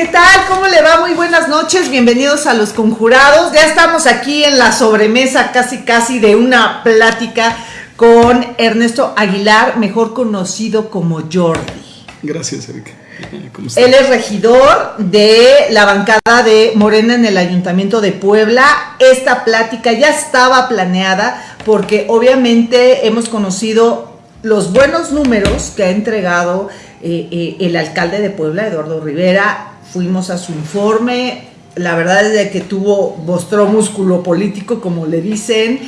¿Qué tal? ¿Cómo le va? Muy buenas noches, bienvenidos a Los Conjurados. Ya estamos aquí en la sobremesa casi casi de una plática con Ernesto Aguilar, mejor conocido como Jordi. Gracias, Erika. Él es regidor de la bancada de Morena en el Ayuntamiento de Puebla. Esta plática ya estaba planeada porque obviamente hemos conocido los buenos números que ha entregado eh, eh, el alcalde de Puebla, Eduardo Rivera, fuimos a su informe, la verdad es de que tuvo, mostró músculo político, como le dicen,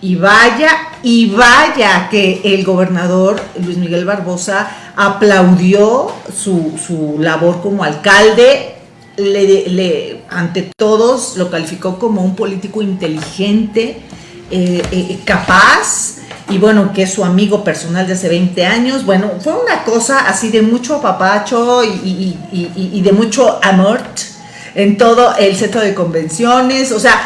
y vaya, y vaya que el gobernador Luis Miguel Barbosa aplaudió su, labor como alcalde, le, ante todos lo calificó como un político inteligente, eh, eh, capaz, y bueno, que es su amigo personal de hace 20 años. Bueno, fue una cosa así de mucho apapacho y, de mucho amor en todo el centro de convenciones. O sea,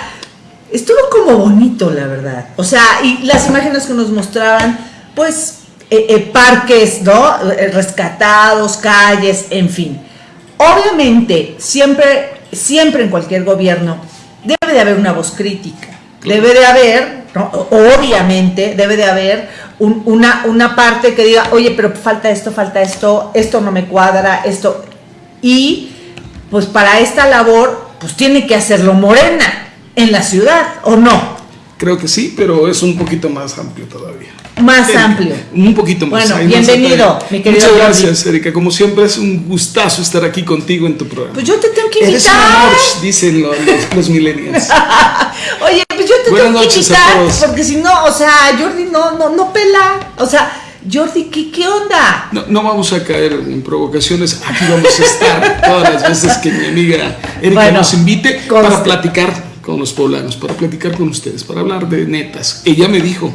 estuvo como bonito, la verdad. O sea, y las imágenes que nos mostraban, pues, eh, eh, parques, ¿no? Eh, rescatados, calles, en fin. Obviamente, siempre, siempre en cualquier gobierno debe de haber una voz crítica. Debe de haber Obviamente debe de haber una, una parte que diga, oye, pero falta esto, falta esto, esto no me cuadra, esto. Y pues para esta labor, pues tiene que hacerlo Morena en la ciudad, ¿o no? Creo que sí, pero es un poquito más amplio todavía. Más amplio. Un poquito más. Bueno, bienvenido, mi querido. Muchas gracias, Erika. Como siempre, es un gustazo estar aquí contigo en tu programa. Pues yo te tengo que invitar. Eres un dicen los, los, millennials. Oye, pues te tengo que invitar. Porque si no, o sea, Jordi no, no, no pela. O sea, Jordi, ¿qué, qué onda? No, no, vamos a caer en provocaciones. Aquí vamos a estar todas las veces que mi amiga Erika nos invite para platicar con los poblanos, para platicar con ustedes, para hablar de netas. Ella me dijo,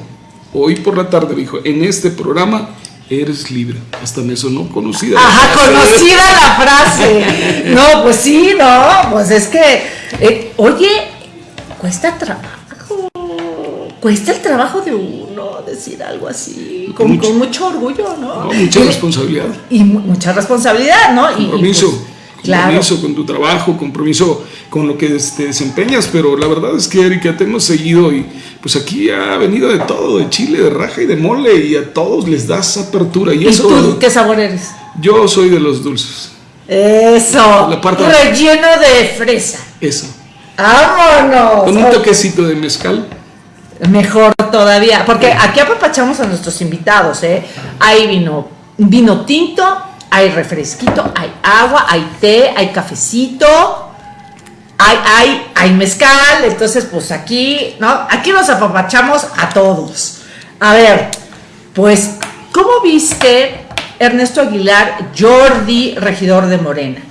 hoy por la tarde dijo, en este programa eres libre. Hasta me sonó conocida. Ajá, conocida la frase. No, pues sí, no, pues es que, eh, oye, cuesta trabajo, cuesta el trabajo de uno decir algo así, con mucho, con mucho orgullo, ¿no? mucha responsabilidad. Y mucha responsabilidad, ¿no? Y, compromiso. Pues, compromiso con tu trabajo, compromiso con lo que te desempeñas, pero la verdad es que Erika te hemos seguido y pues aquí ha venido de todo, de chile, de raja y de mole y a todos les das apertura. ¿Y, eso, tú qué sabor eres? Yo soy de los dulces. Eso, relleno de fresa. Eso. ¡Vámonos! Con un toquecito de mezcal. Mejor todavía, porque aquí apapachamos a nuestros invitados, ¿eh? Hay vino, vino tinto, hay refresquito, hay agua, hay té, hay cafecito, hay, hay, hay mezcal, entonces pues aquí, ¿no? Aquí nos apapachamos a todos. A ver, pues, ¿cómo viste Ernesto Aguilar, Jordi, regidor de Morena?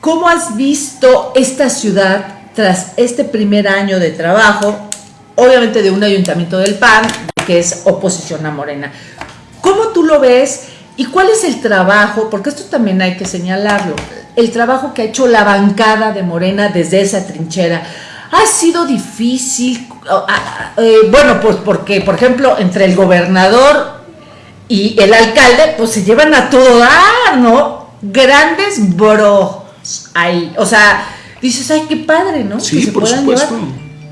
¿Cómo has visto esta ciudad tras este primer año de trabajo, obviamente de un ayuntamiento del PAN, que es oposición a Morena? ¿Cómo tú lo ves? ¿Y cuál es el trabajo? Porque esto también hay que señalarlo. El trabajo que ha hecho la bancada de Morena desde esa trinchera. Ha sido difícil, eh, bueno, pues porque, por ejemplo, entre el gobernador y el alcalde, pues se llevan a todo dar, ¿no? Grandes bros ahí. O sea, dices, ay, qué padre, ¿no? Sí, por supuesto.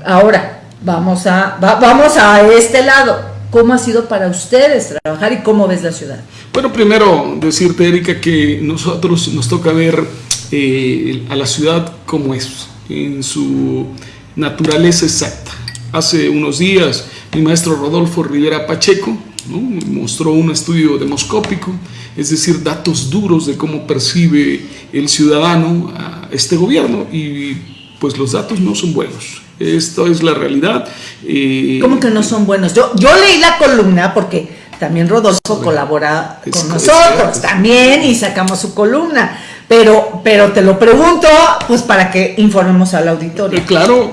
Ahora, vamos a, vamos a este lado. ¿Cómo ha sido para ustedes trabajar y cómo ves la ciudad? Bueno, primero decirte, Erika, que nosotros nos toca ver eh, a la ciudad como es, en su naturaleza exacta. Hace unos días mi maestro Rodolfo Rivera Pacheco mostró un estudio demoscópico, es decir, datos duros de cómo percibe el ciudadano a este gobierno y pues los datos no son buenos. Esto es la realidad. Eh, ¿Cómo que no son buenos? Yo, yo leí la columna porque también Rodolfo colabora con nosotros también y sacamos su columna. Pero, pero te lo pregunto, pues para que informemos al auditorio. Eh, claro,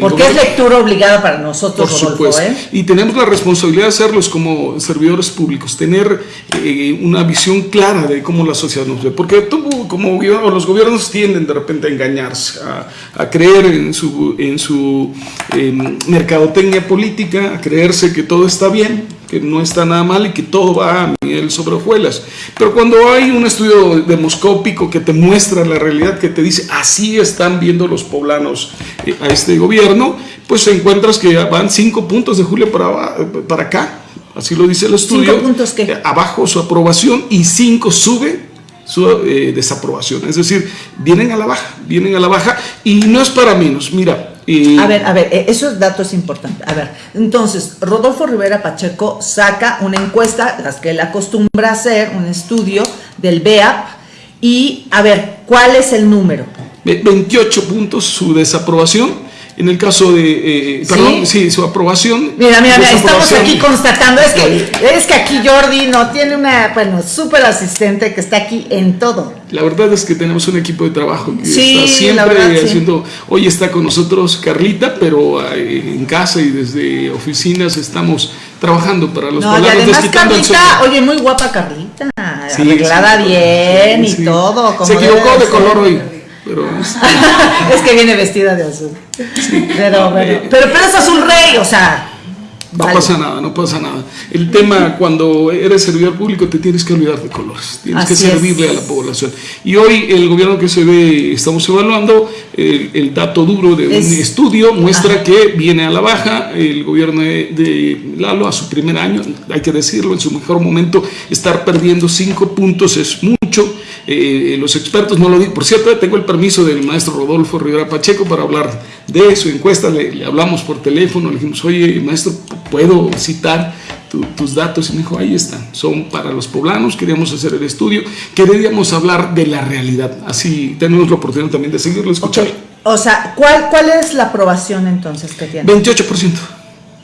porque es lectura obligada para nosotros, por supuesto. ¿eh? Y tenemos la responsabilidad de hacerlos como servidores públicos, tener eh, una visión clara de cómo la sociedad nos ve. Porque como los gobiernos tienden de repente a engañarse, a, creer en su, en su mercadotecnia política, a creerse que todo está bien que no está nada mal y que todo va a miel sobre hojuelas. Pero cuando hay un estudio demoscópico que te muestra la realidad, que te dice así están viendo los poblanos eh, a este gobierno, pues encuentras que van cinco puntos de julio para, para acá. Así lo dice el estudio. ¿Cinco puntos qué? Eh, abajo su aprobación y cinco sube su eh, desaprobación. Es decir, vienen a la baja, vienen a la baja y no es para menos. Mira, a ver, a ver, eh, esos datos importantes. A ver, entonces, Rodolfo Rivera Pacheco saca una encuesta, las que él acostumbra hacer, un estudio del BEAP, y a ver, ¿cuál es el número? 28 puntos su desaprobación en el caso de, eh, perdón, ¿Sí? su aprobación. Mira, mira, mira estamos aquí constatando, es que, es que aquí Jordi no tiene una, bueno, súper asistente que está aquí en todo. La verdad es que tenemos un equipo de trabajo que está siempre haciendo, hoy está con nosotros Carlita, pero eh, en casa y desde oficinas estamos trabajando para los no, y además Carlita, oye, muy guapa Carlita, arreglada bien y todo. Se equivocó de color hoy. Pero es que viene vestida de azul. Pero, pero, pero, es azul rey, o sea. No pasa nada, no pasa nada. El tema, cuando eres servidor público, te tienes que olvidar de colores, tienes que servirle a la población. Y hoy el gobierno que se ve, estamos evaluando, el, dato duro de un estudio muestra que viene a la baja. El gobierno de, Lalo, a su primer año, hay que decirlo, en su mejor momento, estar perdiendo cinco puntos es mucho. Eh, los expertos no lo dicen. Por cierto, tengo el permiso del maestro Rodolfo Rivera Pacheco para hablar de su encuesta. Le, hablamos por teléfono, le dijimos, oye, maestro, ¿puedo citar tus datos? Y me dijo, ahí están, son para los poblanos, queríamos hacer el estudio, queríamos hablar de la realidad. Así tenemos la oportunidad también de seguirlo escuchando. O sea, ¿cuál, ¿cuál es la aprobación entonces que tiene? 28%.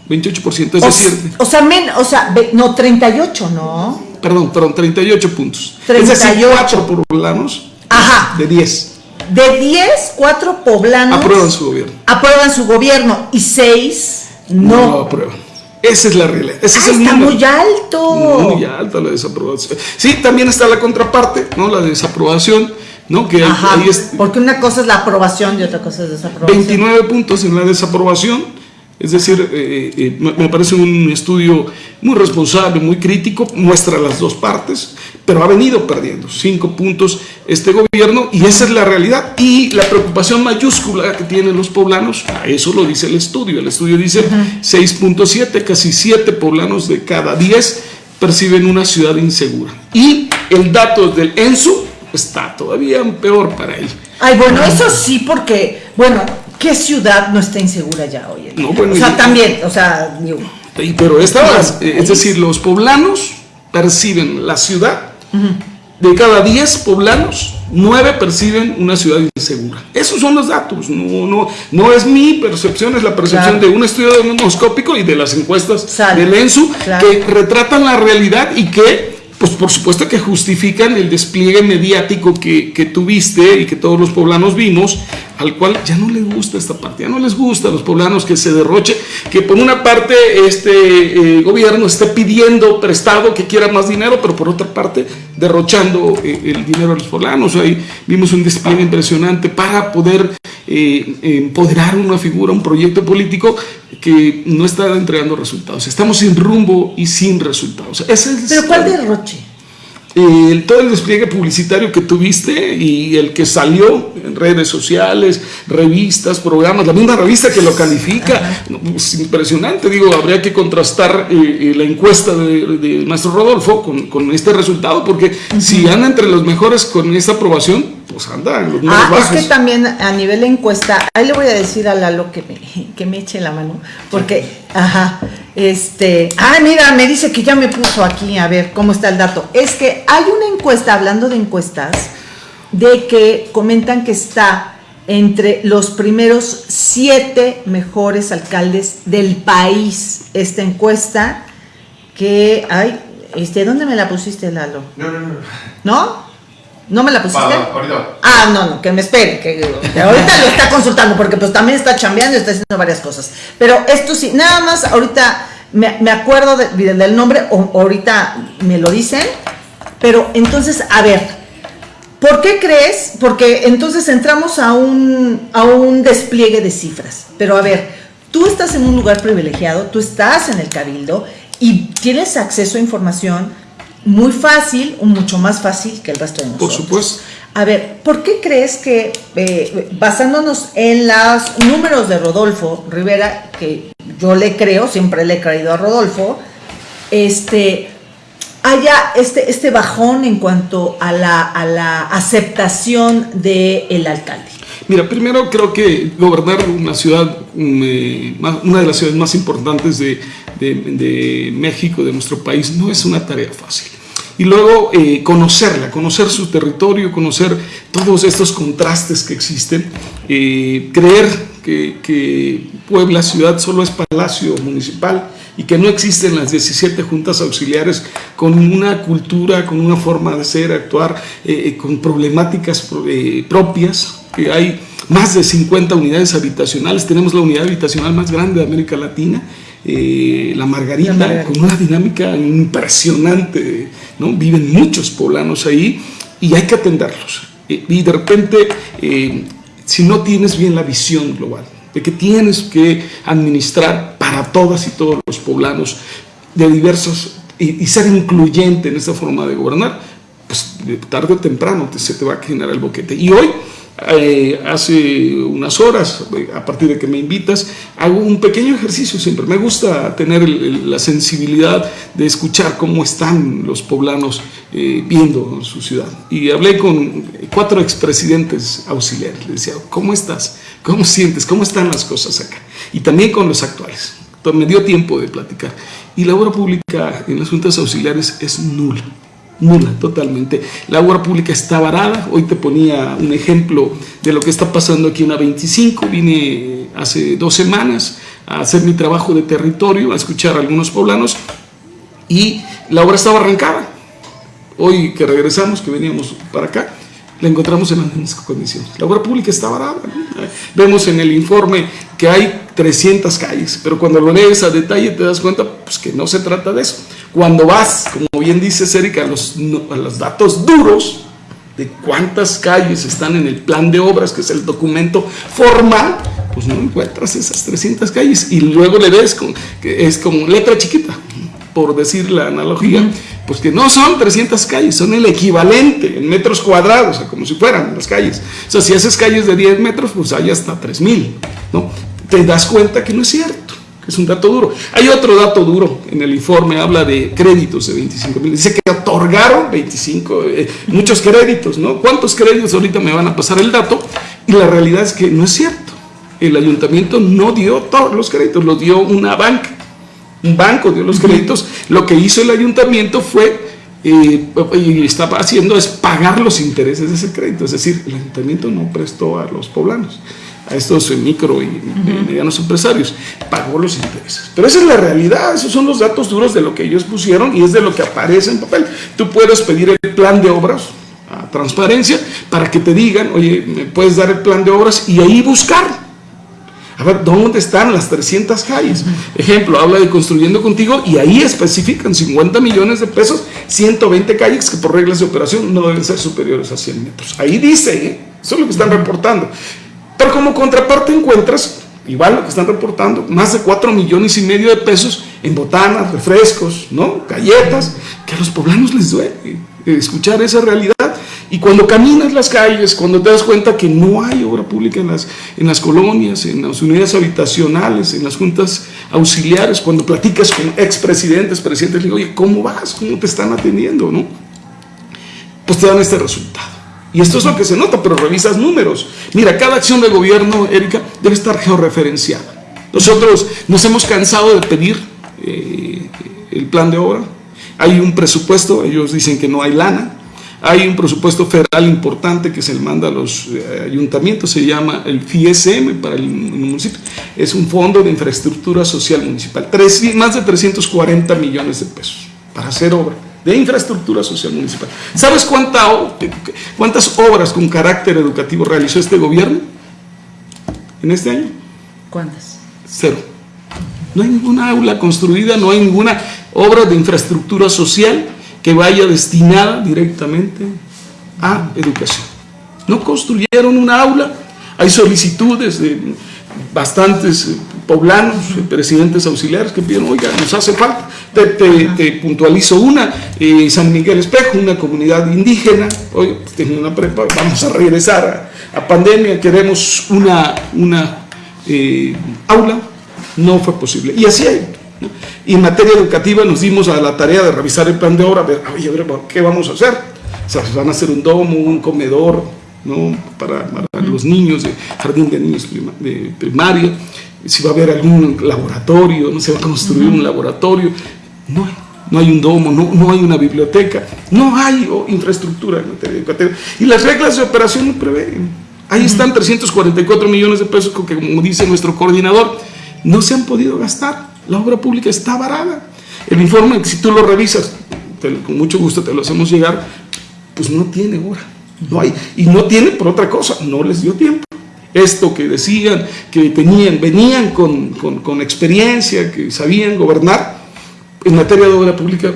28%, es decir... O sea, o sea, no, 38, ¿no? Perdón, perdón, 38 puntos. 38. Es decir, 4 poblanos Ajá. de 10. De 10, 4 poblanos... Aprueban su gobierno. Aprueban su gobierno y 6 no. No aprueban. Esa es la realidad. Ese es ah, el está muy alto. Muy alta la desaprobación. Sí, también está la contraparte, ¿no? La desaprobación, ¿no? Que Ajá, ahí es, porque una cosa es la aprobación y otra cosa es desaprobación. 29 puntos en la desaprobación es decir, eh, eh, me parece un estudio muy responsable, muy crítico, muestra las dos partes, pero ha venido perdiendo cinco puntos este gobierno y esa es la realidad. Y la preocupación mayúscula que tienen los poblanos, eso lo dice el estudio, el estudio dice 6.7, casi 7 poblanos de cada 10 perciben una ciudad insegura. Y el dato del ENSU está todavía peor para él. Ay, bueno, eso sí, porque, bueno, ¿Qué ciudad no está insegura ya hoy? No, o sea, también, o sea, pero esta, es decir, los poblanos perciben la ciudad, de cada 10 poblanos, 9 perciben una ciudad insegura. Esos son los datos, no, no, no es mi percepción, es la percepción de un estudio demoscópico y de las encuestas del ENSU que retratan la realidad y que pues por supuesto que justifican el despliegue mediático que, que, tuviste y que todos los poblanos vimos, al cual ya no les gusta esta parte, ya no les gusta a los poblanos que se derroche, que por una parte este eh, gobierno esté pidiendo prestado que quiera más dinero, pero por otra parte derrochando eh, el dinero a los poblanos. Ahí vimos un despliegue impresionante para poder eh, empoderar una figura, un proyecto político que no está entregando resultados. Estamos sin rumbo y sin resultados. ¿Pero cuál derroche? El, todo el despliegue publicitario que tuviste y el que salió en redes sociales, revistas, programas, la misma revista que lo califica, es impresionante, digo, habría que contrastar eh, eh, la encuesta de, maestro Rodolfo con, con, este resultado, porque si anda entre los mejores con esta aprobación, pues anda en los ah, Es que también a nivel de encuesta, ahí le voy a decir a Lalo que me, que me eche la mano, porque, ajá, este, ah, mira, me dice que ya me puso aquí, a ver cómo está el dato. Es que hay una encuesta, hablando de encuestas, de que comentan que está entre los primeros siete mejores alcaldes del país. Esta encuesta que, ay, este, ¿dónde me la pusiste, Lalo? No, no, no. ¿No? ¿No me la pusiste? Ah, no, no, que me espere, que, ahorita lo está consultando, porque pues también está chambeando y está haciendo varias cosas. Pero esto sí, nada más ahorita me, acuerdo del nombre, o ahorita me lo dicen, pero entonces, a ver, ¿por qué crees? Porque entonces entramos a un, a un despliegue de cifras, pero a ver, tú estás en un lugar privilegiado, tú estás en el cabildo, y tienes acceso a información muy fácil, mucho más fácil que el resto de nosotros. Por supuesto. A ver, ¿por qué crees que, eh, basándonos en los números de Rodolfo Rivera, que yo le creo, siempre le he creído a Rodolfo, este, haya este, este bajón en cuanto a la, a la aceptación del alcalde? Mira, primero creo que gobernar una ciudad, eh, una de las ciudades más importantes de, de, México, de nuestro país, no es una tarea fácil. Y luego eh, conocerla, conocer su territorio, conocer todos estos contrastes que existen, eh, creer que Puebla ciudad solo es palacio municipal, y que no existen las 17 juntas auxiliares con una cultura, con una forma de ser, actuar, eh, con problemáticas propias, que hay más de 50 unidades habitacionales, tenemos la unidad habitacional más grande de América Latina, eh, la, Margarita, con una dinámica impresionante, ¿no? viven muchos poblanos ahí y hay que atenderlos. Eh, y de repente, eh, si no tienes bien la visión global, de que tienes que administrar para todas y todos los poblanos de diversos y, ser incluyente en esta forma de gobernar, pues tarde o temprano se te va a generar el boquete. Y hoy eh, hace unas horas, a partir de que me invitas, hago un pequeño ejercicio siempre. Me gusta tener la sensibilidad de escuchar cómo están los poblanos eh, viendo su ciudad. Y hablé con cuatro expresidentes auxiliares. Les decía, ¿cómo estás? ¿Cómo sientes? ¿Cómo están las cosas acá? Y también con los actuales. Entonces, me dio tiempo de platicar. Y la obra pública en las juntas auxiliares es nula nula totalmente. La obra pública está varada, hoy te ponía un ejemplo de lo que está pasando aquí en la 25, vine hace dos semanas a hacer mi trabajo de territorio, a escuchar a algunos poblanos y la obra estaba arrancada. Hoy que regresamos, que veníamos para acá, la encontramos en las mismas condiciones. La obra pública está varada. Vemos en el informe que hay 300 calles, pero cuando lo lees a detalle te das cuenta pues, que no se trata de eso. Cuando vas, como bien dice Erika, a los, a los datos duros de cuántas calles están en el plan de obras, que es el documento formal, pues no encuentras esas 300 calles y luego le ves que es como letra chiquita, por decir la analogía, pues que no son 300 calles, son el equivalente en metros cuadrados, como si fueran las calles. O sea, si haces calles de 10 metros, pues hay hasta 3000, ¿no? Te das cuenta que no es cierto que es un dato duro. Hay otro dato duro en el informe, habla de créditos de 25 mil. Dice que otorgaron 25, eh, muchos créditos, ¿no? ¿Cuántos créditos ahorita me van a pasar el dato? Y la realidad es que no es cierto. El ayuntamiento no dio todos los créditos, los dio una banca. Un banco dio los créditos. Lo que hizo el ayuntamiento fue eh, y estaba haciendo es pagar los intereses de ese crédito, es decir, el ayuntamiento no prestó a los poblanos a estos micro y medianos empresarios, pagó los intereses. Pero esa es la realidad, esos son los datos duros de lo que ellos pusieron y es de lo que aparece en papel. Tú puedes pedir el plan de obras a transparencia para que te digan, oye, me puedes dar el plan de obras y ahí buscar. A ver, ¿dónde están las 300 calles? Ejemplo, habla de construyendo contigo y ahí especifican 50 millones de pesos, 120 calles que por reglas de operación no deben ser superiores a 100 metros. Ahí dice, ¿eh? eso es lo que están reportando. Pero como contraparte encuentras, igual lo que están reportando, más de 4 millones y medio de pesos en botanas, refrescos, ¿no? galletas, que a los poblanos les duele escuchar esa realidad. Y cuando caminas las calles, cuando te das cuenta que no hay obra pública en las, en las colonias, en las unidades habitacionales, en las juntas auxiliares, cuando platicas con expresidentes, presidentes, digo, oye, ¿cómo vas? ¿Cómo te están atendiendo? ¿no? Pues te dan este resultado. Y esto es lo que se nota, pero revisas números. Mira, cada acción de gobierno, Erika, debe estar georreferenciada. Nosotros nos hemos cansado de pedir eh, el plan de obra. Hay un presupuesto, ellos dicen que no hay lana. Hay un presupuesto federal importante que se le manda a los eh, ayuntamientos, se llama el FISM para el, municipio. Es un fondo de infraestructura social municipal. más de 340 millones de pesos para hacer obra de infraestructura social municipal. ¿Sabes cuánta, cuántas obras con carácter educativo realizó este gobierno en este año? ¿Cuántas? Cero. No hay ninguna aula construida, no hay ninguna obra de infraestructura social que vaya destinada directamente a educación. No construyeron una aula, hay solicitudes de bastantes eh, poblanos, eh, presidentes auxiliares que piden, oiga, nos hace falta. Te, puntualizo una, San Miguel Espejo, una comunidad indígena, oye, pues una prepa, vamos a regresar a, pandemia, queremos una, una aula, no fue posible. Y así hay. Y en materia educativa nos dimos a la tarea de revisar el plan de obra, a ver, oye, a ver, ¿qué vamos a hacer? O sea, van a hacer un domo, un comedor, ¿no? Para, los niños de jardín de niños de primaria, si va a haber algún laboratorio, no se va a construir un laboratorio, no hay, no hay un domo, no, no hay una biblioteca, no hay infraestructura en materia educativa. Y las reglas de operación no prevén. Ahí están 344 millones de pesos que, como dice nuestro coordinador, no se han podido gastar. La obra pública está varada. El informe, si tú lo revisas, con mucho gusto te lo hacemos llegar, pues no tiene hora. No hay. Y no tiene por otra cosa, no les dio tiempo. Esto que decían, que tenían, venían con, con, experiencia, que sabían gobernar en materia de obra pública,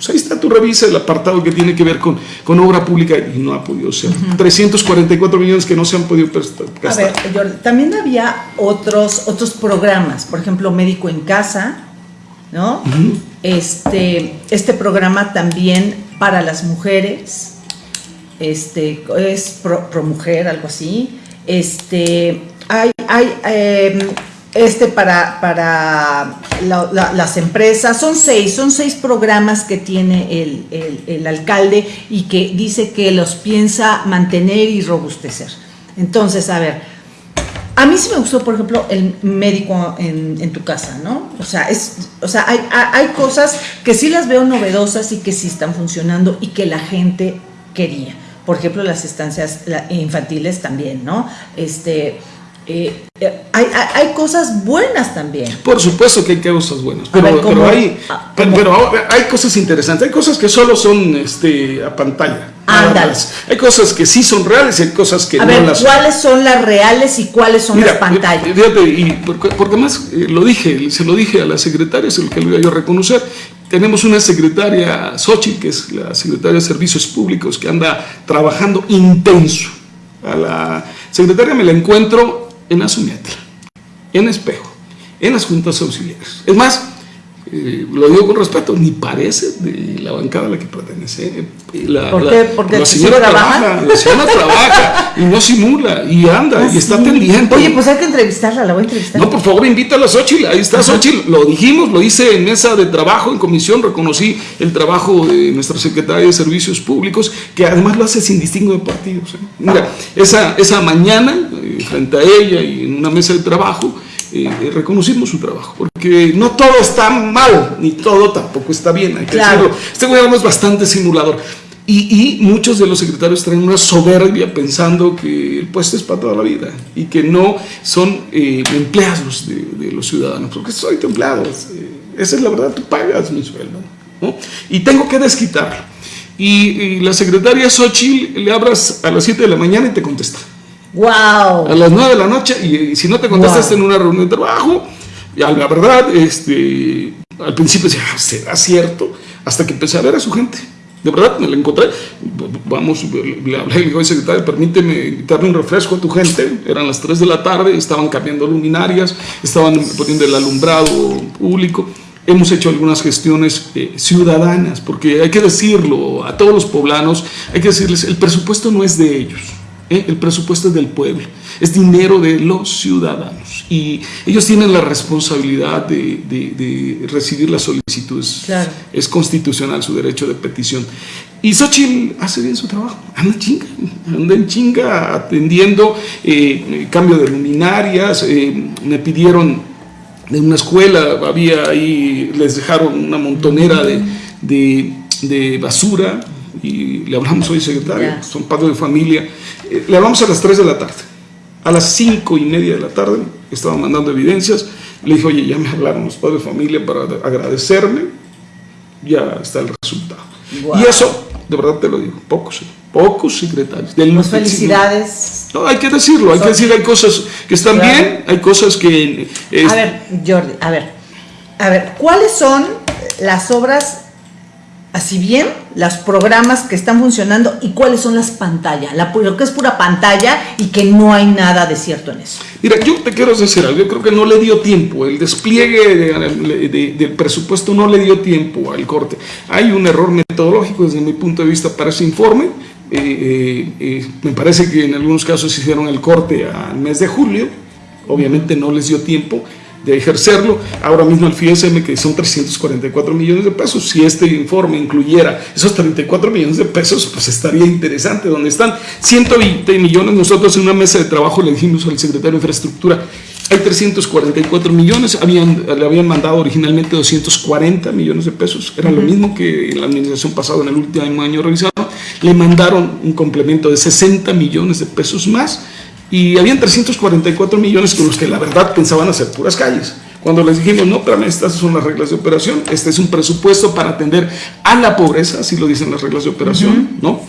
pues ahí está, tú revisa el apartado que tiene que ver con, con obra pública y no ha podido ser. 344 millones que no se han podido gastar. A ver, también había otros, otros programas, por ejemplo, Médico en Casa, ¿no? este, este programa también para las mujeres, este, es pro, mujer, algo así. Este, hay, hay em, este para, para las empresas, son seis, son seis programas que tiene el, el, alcalde y que dice que los piensa mantener y robustecer. Entonces, a ver, a mí sí me gustó, por ejemplo, el médico en, en tu casa, ¿no? O sea, es, o sea hay, hay, cosas que sí las veo novedosas y que sí están funcionando y que la gente quería por ejemplo, las estancias infantiles también, ¿no? Este, eh, eh, hay, hay, cosas buenas también. Por supuesto que hay cosas buenas, pero, pero, hay, ah, pero, hay cosas interesantes, hay cosas que solo son este, a pantalla. Hay cosas que sí son reales y hay cosas que a no ver, las ¿Cuáles son las reales y cuáles son las pantallas? Fíjate, y porque, porque más eh, lo dije, se lo dije a la secretaria, es lo que lo iba yo a reconocer. Tenemos una secretaria, Xochitl, que es la secretaria de Servicios Públicos, que anda trabajando intenso. A la secretaria me la encuentro en Azumiatla, en Espejo, en las juntas auxiliares. Es más, eh, lo digo con respeto, ni parece de la bancada a la que pertenece. La, ¿Por qué? Porque la señora trabaja, la señora trabaja y no simula y anda y ah, está pendiente. Oye, pues hay que entrevistarla, la voy a entrevistar. No, por favor, invítala a Xochitl, ahí está Xochitl, lo dijimos, lo hice en mesa de trabajo, en comisión, reconocí el trabajo de nuestra secretaria de Servicios Públicos, que además lo hace sin distingo de partidos. ¿eh? Mira, esa, esa mañana, eh, frente a ella y en una mesa de trabajo, eh, reconocimos su trabajo, porque no todo está mal, ni todo tampoco está bien, hay que decirlo. Este gobierno es bastante simulador. Y, muchos de los secretarios traen una soberbia pensando que el puesto es para toda la vida y que no son eh, empleados de, los ciudadanos, porque soy tu empleado, eh, esa es la verdad, tú pagas mi sueldo. Y tengo que desquitarlo. Y, la secretaria Xochitl le abras a las 7 de la mañana y te contesta. Wow. A las 9 de la noche, y, si no te contestas en una reunión de trabajo, ya la verdad, este, al principio decía, ah, ¿será cierto? Hasta que empecé a ver a su gente. De verdad, me la encontré. Vamos, le hablé, le digo, secretario, permíteme darle un refresco a tu gente. Eran las 3 de la tarde, estaban cambiando luminarias, estaban poniendo el alumbrado público. Hemos hecho algunas gestiones eh, ciudadanas, porque hay que decirlo a todos los poblanos, hay que decirles, el presupuesto no es de ellos ¿eh? el presupuesto es del pueblo, es dinero de los ciudadanos y ellos tienen la responsabilidad de, recibir las solicitudes. Es constitucional su derecho de petición. Y Xochitl hace bien su trabajo, anda chinga, anda en chinga atendiendo eh, cambio de luminarias, eh, me pidieron de una escuela, había ahí, les dejaron una montonera de, basura y le hablamos hoy secretario, son padres de familia, le hablamos a las 3 de la tarde. A las 5 y media de la tarde estaba mandando evidencias. Le dije, oye, ya me hablaron los padres de familia para agradecerme. Ya está el resultado. Y eso, de verdad te lo digo, pocos, pocos secretarios. Pues felicidades. No, hay que decirlo, hay que decir, hay cosas que están bien, hay cosas que... a ver, Jordi, a ver, a ver, ¿cuáles son las obras así bien los programas que están funcionando y cuáles son las pantallas, la, lo que es pura pantalla y que no hay nada de cierto en eso. Mira, yo te quiero decir algo, yo creo que no le dio tiempo, el despliegue del presupuesto no le dio tiempo al corte. Hay un error metodológico desde mi punto de vista para ese informe, eh, eh, eh, me parece que en algunos casos hicieron el corte al mes de julio, obviamente no les dio tiempo, de ejercerlo. Ahora mismo el FISM, que son 344 millones de pesos, si este informe incluyera esos 34 millones de pesos, pues estaría interesante. Donde están 120 millones, nosotros en una mesa de trabajo le dijimos al secretario de Infraestructura, hay 344 millones, habían, le habían mandado originalmente 240 millones de pesos, era lo mismo que en la administración pasada, en el último año revisado, le mandaron un complemento de 60 millones de pesos más, y habían 344 millones con los que la verdad pensaban hacer puras calles. Cuando les dijimos, no, pero estas son las reglas de operación, este es un presupuesto para atender a la pobreza, así lo dicen las reglas de operación, ¿no?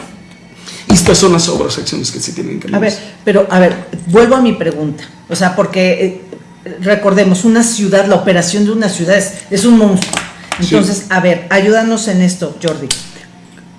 Y estas son las obras, acciones que se tienen que. A ver, pero a ver, vuelvo a mi pregunta. O sea, porque eh, recordemos, una ciudad, la operación de una ciudad es, un monstruo. Entonces, a ver, ayúdanos en esto, Jordi.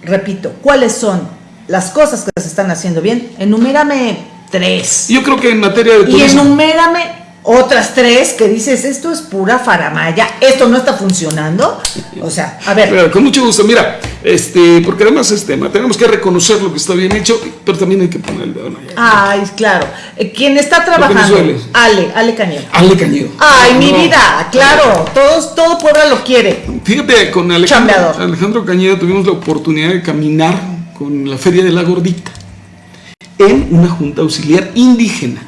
Repito, ¿cuáles son las cosas que se están haciendo bien? Enumérame tres. Yo creo que en materia de turismo... Y enumérame otras tres que dices, esto es pura faramaya, esto no está funcionando. O sea, a ver. con mucho gusto, mira, este, porque además es tema, tenemos que reconocer lo que está bien hecho, pero también hay que poner el dedo en Ay, claro. Eh, ¿Quién está trabajando? Ale, Ale Cañedo. Ale Cañedo. Ay, mi vida, claro, todos, todo Puebla lo quiere. Fíjate, con Alejandro, Alejandro Cañedo tuvimos la oportunidad de caminar con la Feria de la Gordita en una junta auxiliar indígena.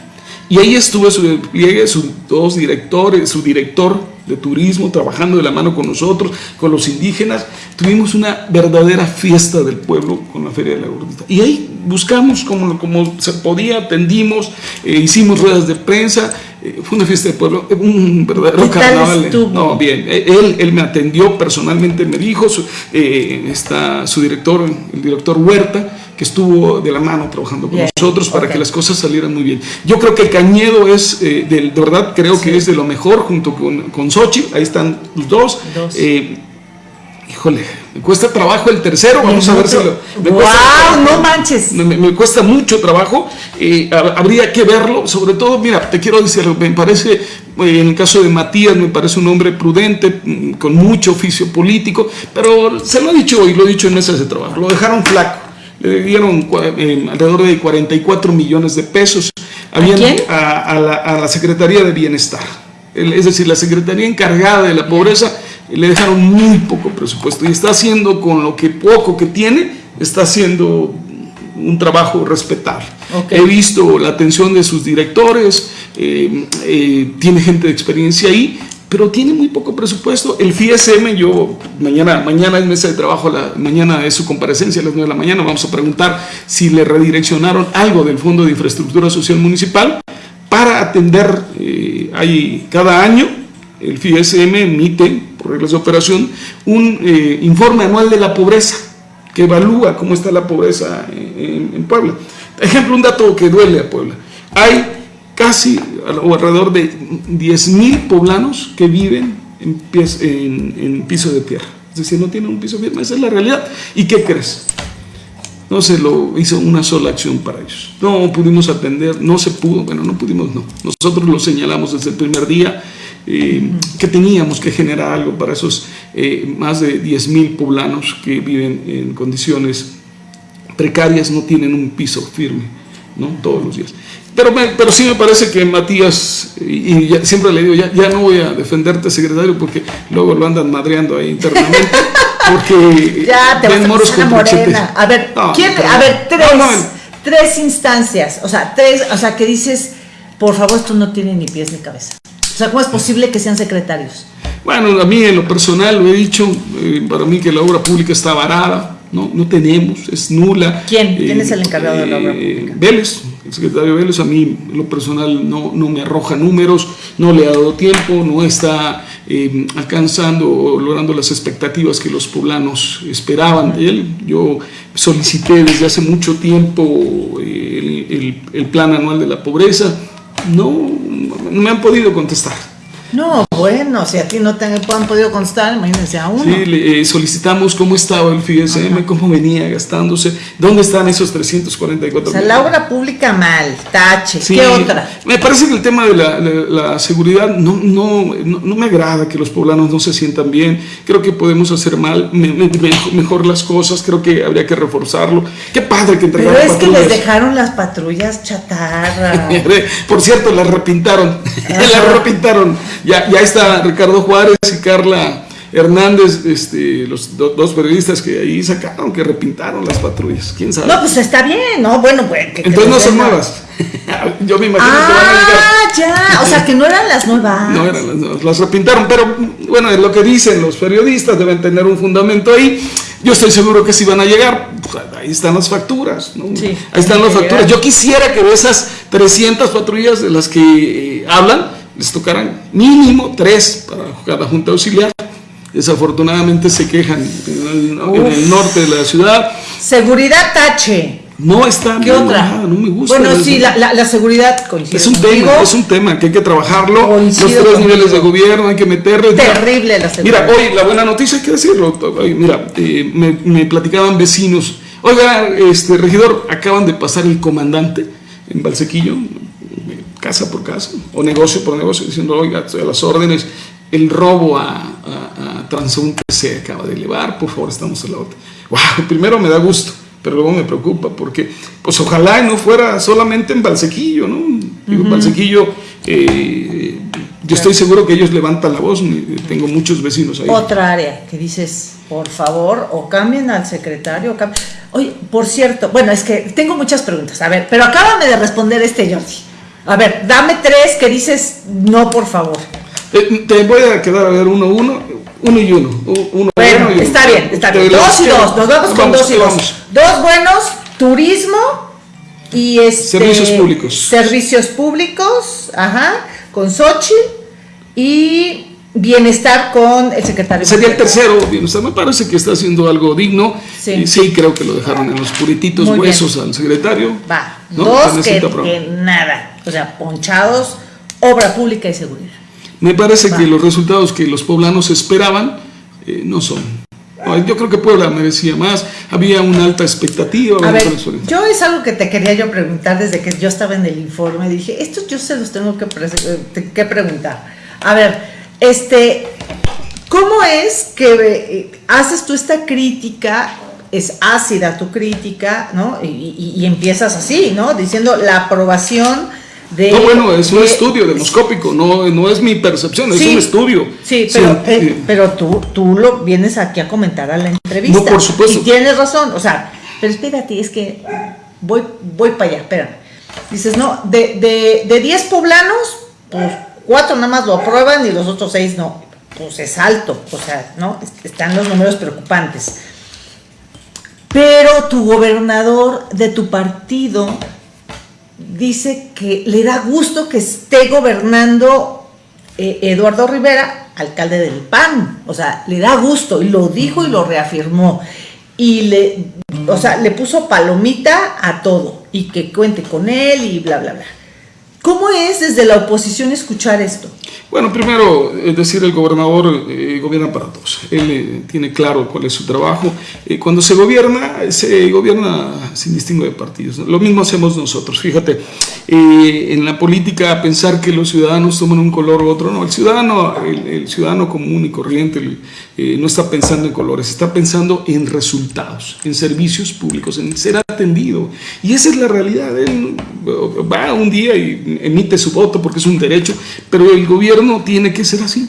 Y ahí estuvo su despliegue, sus dos directores, su director de turismo trabajando de la mano con nosotros, con los indígenas. Tuvimos una verdadera fiesta del pueblo con la Feria de la Gordita. Y ahí buscamos como, como se podía, atendimos, eh, hicimos ruedas de prensa. Eh, fue una fiesta del pueblo, un verdadero carnaval. No, bien, eh, él, él me atendió personalmente, me dijo, está su director, el director Huerta, que estuvo de la mano trabajando con nosotros para que las cosas salieran muy bien. Yo creo que Cañedo es, eh, de, verdad, creo que es de lo mejor junto con, con Sochi, ahí están los dos. Eh, híjole, me cuesta trabajo el tercero, vamos a ver si lo... Me wow, no manches. Me, cuesta mucho trabajo, eh, habría que verlo, sobre todo, mira, te quiero decir, me parece, en el caso de Matías, me parece un hombre prudente, mm, con mucho oficio político, pero se lo ha dicho y lo he dicho en mesas de trabajo, lo dejaron flaco le dieron eh, alrededor de 44 millones de pesos. A, la, Secretaría de Bienestar. Es decir, la Secretaría encargada de la pobreza le dejaron muy poco presupuesto y está haciendo con lo que poco que tiene, está haciendo un trabajo respetable. He visto la atención de sus directores, eh, eh, tiene gente de experiencia ahí, pero tiene muy poco presupuesto. El FISM, yo, mañana, mañana es mesa de trabajo, la, mañana es su comparecencia a las 9 de la mañana, vamos a preguntar si le redireccionaron algo del Fondo de Infraestructura Social Municipal para atender, eh, ahí, cada año el FISM emite, por reglas de operación, un eh, informe anual de la pobreza, que evalúa cómo está la pobreza en, en Puebla. Ejemplo, un dato que duele a Puebla. Hay casi o alrededor de 10.000 poblanos que viven en, en, piso de tierra. Es decir, no tienen un piso firme, esa es la realidad. ¿Y qué crees? No se lo hizo una sola acción para ellos. No pudimos atender, no se pudo, bueno, no pudimos, no. Nosotros lo señalamos desde el primer día, eh, que teníamos que generar algo para esos eh, más de 10.000 poblanos que viven en condiciones precarias, no tienen un piso firme, ¿no? Todos los días. Pero, pero sí me parece que Matías, y, siempre le digo, ya, ya no voy a defenderte, secretario, porque luego lo andan madreando ahí internamente. Porque ya te vas moros morena. A ver, ¿quién, a ver, tres, tres instancias, o sea, tres, o sea, que dices, por favor, esto no tiene ni pies ni cabeza. O sea, ¿cómo es posible que sean secretarios? Bueno, a mí en lo personal lo he dicho, eh, para mí que la obra pública está varada, no, no tenemos, es nula. ¿Quién? ¿Quién es el encargado de la obra eh, pública? Vélez, el secretario Vélez, a mí en lo personal no, no me arroja números, no le ha dado tiempo, no está eh, alcanzando o logrando las expectativas que los poblanos esperaban de él. Yo solicité desde hace mucho tiempo el, el, plan anual de la pobreza, no, no me han podido contestar. No, bueno, si aquí no te han podido constar, imagínense a uno. Sí, le, eh, solicitamos cómo estaba el FISM, cómo venía gastándose, dónde están esos 344 O sea, la obra pública mal, tache. ¿Qué otra? Me parece que el tema de la, seguridad no, no, no, me agrada que los poblanos no se sientan bien. Creo que podemos hacer mal, mejor, las cosas, creo que habría que reforzarlo. Qué padre que entregaron Pero es que les dejaron las patrullas chatarra. Por cierto, las repintaron, las repintaron. Ya, ya está Ricardo Juárez y Carla Hernández, este, los dos periodistas que ahí sacaron, que repintaron las patrullas. ¿Quién sabe? No, pues está bien, ¿no? Bueno, pues. Entonces no son nuevas. Yo me imagino que van a llegar. Ah, ya. O sea, que no eran las nuevas. No eran las nuevas. Las repintaron, pero bueno, es lo que dicen los periodistas, deben tener un fundamento ahí. Yo estoy seguro que si van a llegar, pues, ahí están las facturas, ¿no? Sí, ahí están las facturas. Yo quisiera que de esas 300 patrullas de las que eh, hablan, les tocaran mínimo tres para cada junta auxiliar. Desafortunadamente se quejan en el, norte de la ciudad. Seguridad tache. No está ¿Qué otra? no me gusta. Bueno, sí, la, la, seguridad coincide. Es un tema, es un tema que hay que trabajarlo. Los tres niveles de gobierno hay que meterle. Terrible la seguridad. Mira, hoy la buena noticia hay que decirlo. mira, eh, me, me, platicaban vecinos. Oiga, este regidor, acaban de pasar el comandante en Valsequillo, casa por casa, o negocio por negocio, diciendo, oiga, estoy a las órdenes, el robo a, a, transeúnte se acaba de elevar, por favor, estamos en la otra. Wow, primero me da gusto, pero luego me preocupa, porque pues ojalá no fuera solamente en Valsequillo, ¿no? Digo, Valsequillo, eh, yo estoy seguro que ellos levantan la voz, tengo muchos vecinos ahí. Otra área que dices, por favor, o cambien al secretario, Oye, por cierto, bueno, es que tengo muchas preguntas, a ver, pero acábame de responder este Jordi. A ver, dame tres que dices no, por favor. Eh, te voy a quedar a ver uno, uno, uno y uno. uno bueno, está bien, está bien. Dos y dos, nos vamos, con dos y dos. Dos buenos, turismo y este, servicios públicos. Servicios públicos, ajá, con Sochi y Bienestar con el secretario. Sería el tercero, bienestar. Me parece que está haciendo algo digno. Sí, sí creo que lo dejaron en los purititos huesos al secretario. Va, dos que, nada. O sea, ponchados, obra pública y seguridad. Me parece que los resultados que los poblanos esperaban eh, no son. Yo creo que Puebla merecía más, había una alta expectativa. A ver, yo es algo que te quería yo preguntar desde que yo estaba en el informe, dije, esto yo se los tengo que, eh, que preguntar. A ver, este, ¿cómo es que eh, haces tú esta crítica? Es ácida tu crítica, ¿no? Y, empiezas así, ¿no? Diciendo la aprobación de... No, bueno, es un estudio demoscópico, no, no es mi percepción, es un estudio. Sí, pero, eh, pero tú, tú lo vienes aquí a comentar a la entrevista. No, por supuesto. Y tienes razón, o sea, pero espérate, es que voy, voy para allá, espérame. Dices, no, de 10 de, poblanos, pues cuatro nada más lo aprueban y los otros seis no. Pues es alto, o sea, ¿no? Están los números preocupantes. Pero tu gobernador de tu partido dice que le da gusto que esté gobernando eh, Eduardo Rivera, alcalde del PAN. O sea, le da gusto y lo dijo y lo reafirmó. Y le, o sea, le puso palomita a todo y que cuente con él y bla, bla, bla. ¿Cómo es desde la oposición escuchar esto? Bueno, primero, es decir, el gobernador eh, gobierna para todos. Él eh, tiene claro cuál es su trabajo. Eh, cuando se gobierna, se gobierna sin distingo de partidos. Lo mismo hacemos nosotros. Fíjate, en la política pensar que los ciudadanos toman un color u otro, no. El ciudadano, el, ciudadano común y corriente no está pensando en colores, está pensando en resultados, en servicios públicos, en ser atendido. Y esa es la realidad. Él va un día y emite su voto porque es un derecho, pero el gobierno tiene que ser así.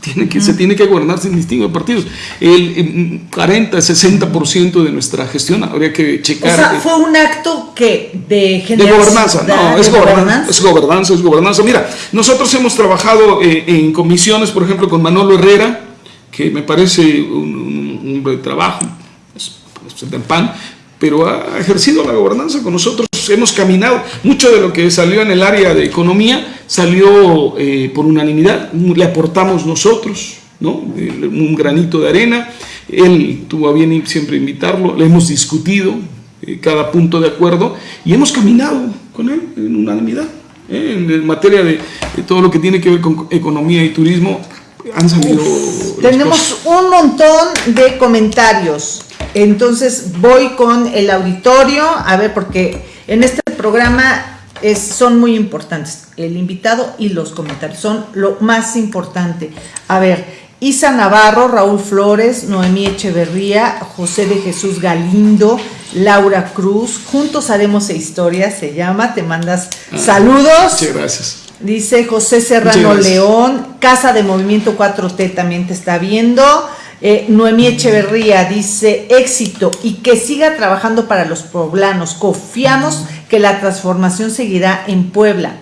Tiene que, Se tiene que gobernar sin distingo de partidos. El 40, 60% de nuestra gestión habría que checar. O sea, fue un acto que de De gobernanza, no, es gobernanza, es gobernanza, es gobernanza. Mira, nosotros hemos trabajado eh, en comisiones, por ejemplo, con Manolo Herrera, que me parece un, hombre de trabajo, del PAN, pero ha ejercido la gobernanza con nosotros. Hemos caminado, mucho de lo que salió en el área de economía salió eh, por unanimidad, le aportamos nosotros, ¿no? un granito de arena. Él tuvo a bien siempre invitarlo, le hemos discutido eh, cada punto de acuerdo y hemos caminado con él en unanimidad. ¿eh? en materia de, todo lo que tiene que ver con economía y turismo, han salido... tenemos un montón de comentarios. Entonces voy con el auditorio, a ver, porque en este programa es, son muy importantes. El invitado y los comentarios son lo más importante. A ver, Isa Navarro, Raúl Flores, Noemí Echeverría, José de Jesús Galindo, Laura Cruz, Juntos Haremos Historia, se llama, te mandas ah, saludos. Muchas gracias. Dice José Serrano León, Casa de Movimiento 4T también te está viendo. Eh, Noemí Echeverría dice éxito y que siga trabajando para los poblanos. Confiamos que la transformación seguirá en Puebla.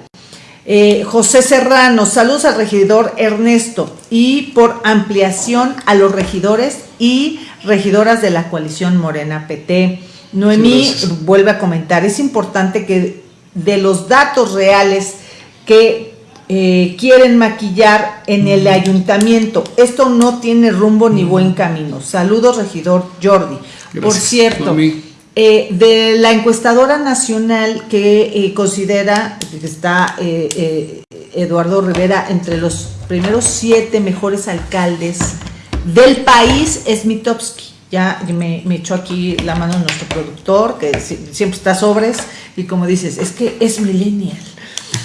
Eh, José Serrano, saludos al regidor Ernesto y por ampliación a los regidores y regidoras de la coalición Morena PT. Noemí vuelve a comentar, es importante que de los datos reales que eh, quieren maquillar en el ayuntamiento, esto no tiene rumbo ni buen camino. Saludos, regidor Jordi. Por cierto, eh, de la encuestadora nacional que eh, considera que está Eduardo Rivera entre los primeros siete mejores alcaldes del país es Mitowski. Ya me, echó aquí la mano nuestro productor, que siempre está sobres, y como dices, es que es millennial.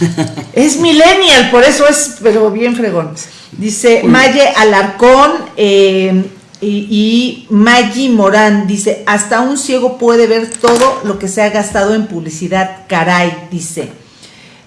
es millennial, por eso es, pero bien fregón. Dice Maye Alarcón, eh, y, Maggie Morán dice, hasta un ciego puede ver todo lo que se ha gastado en publicidad, caray, dice.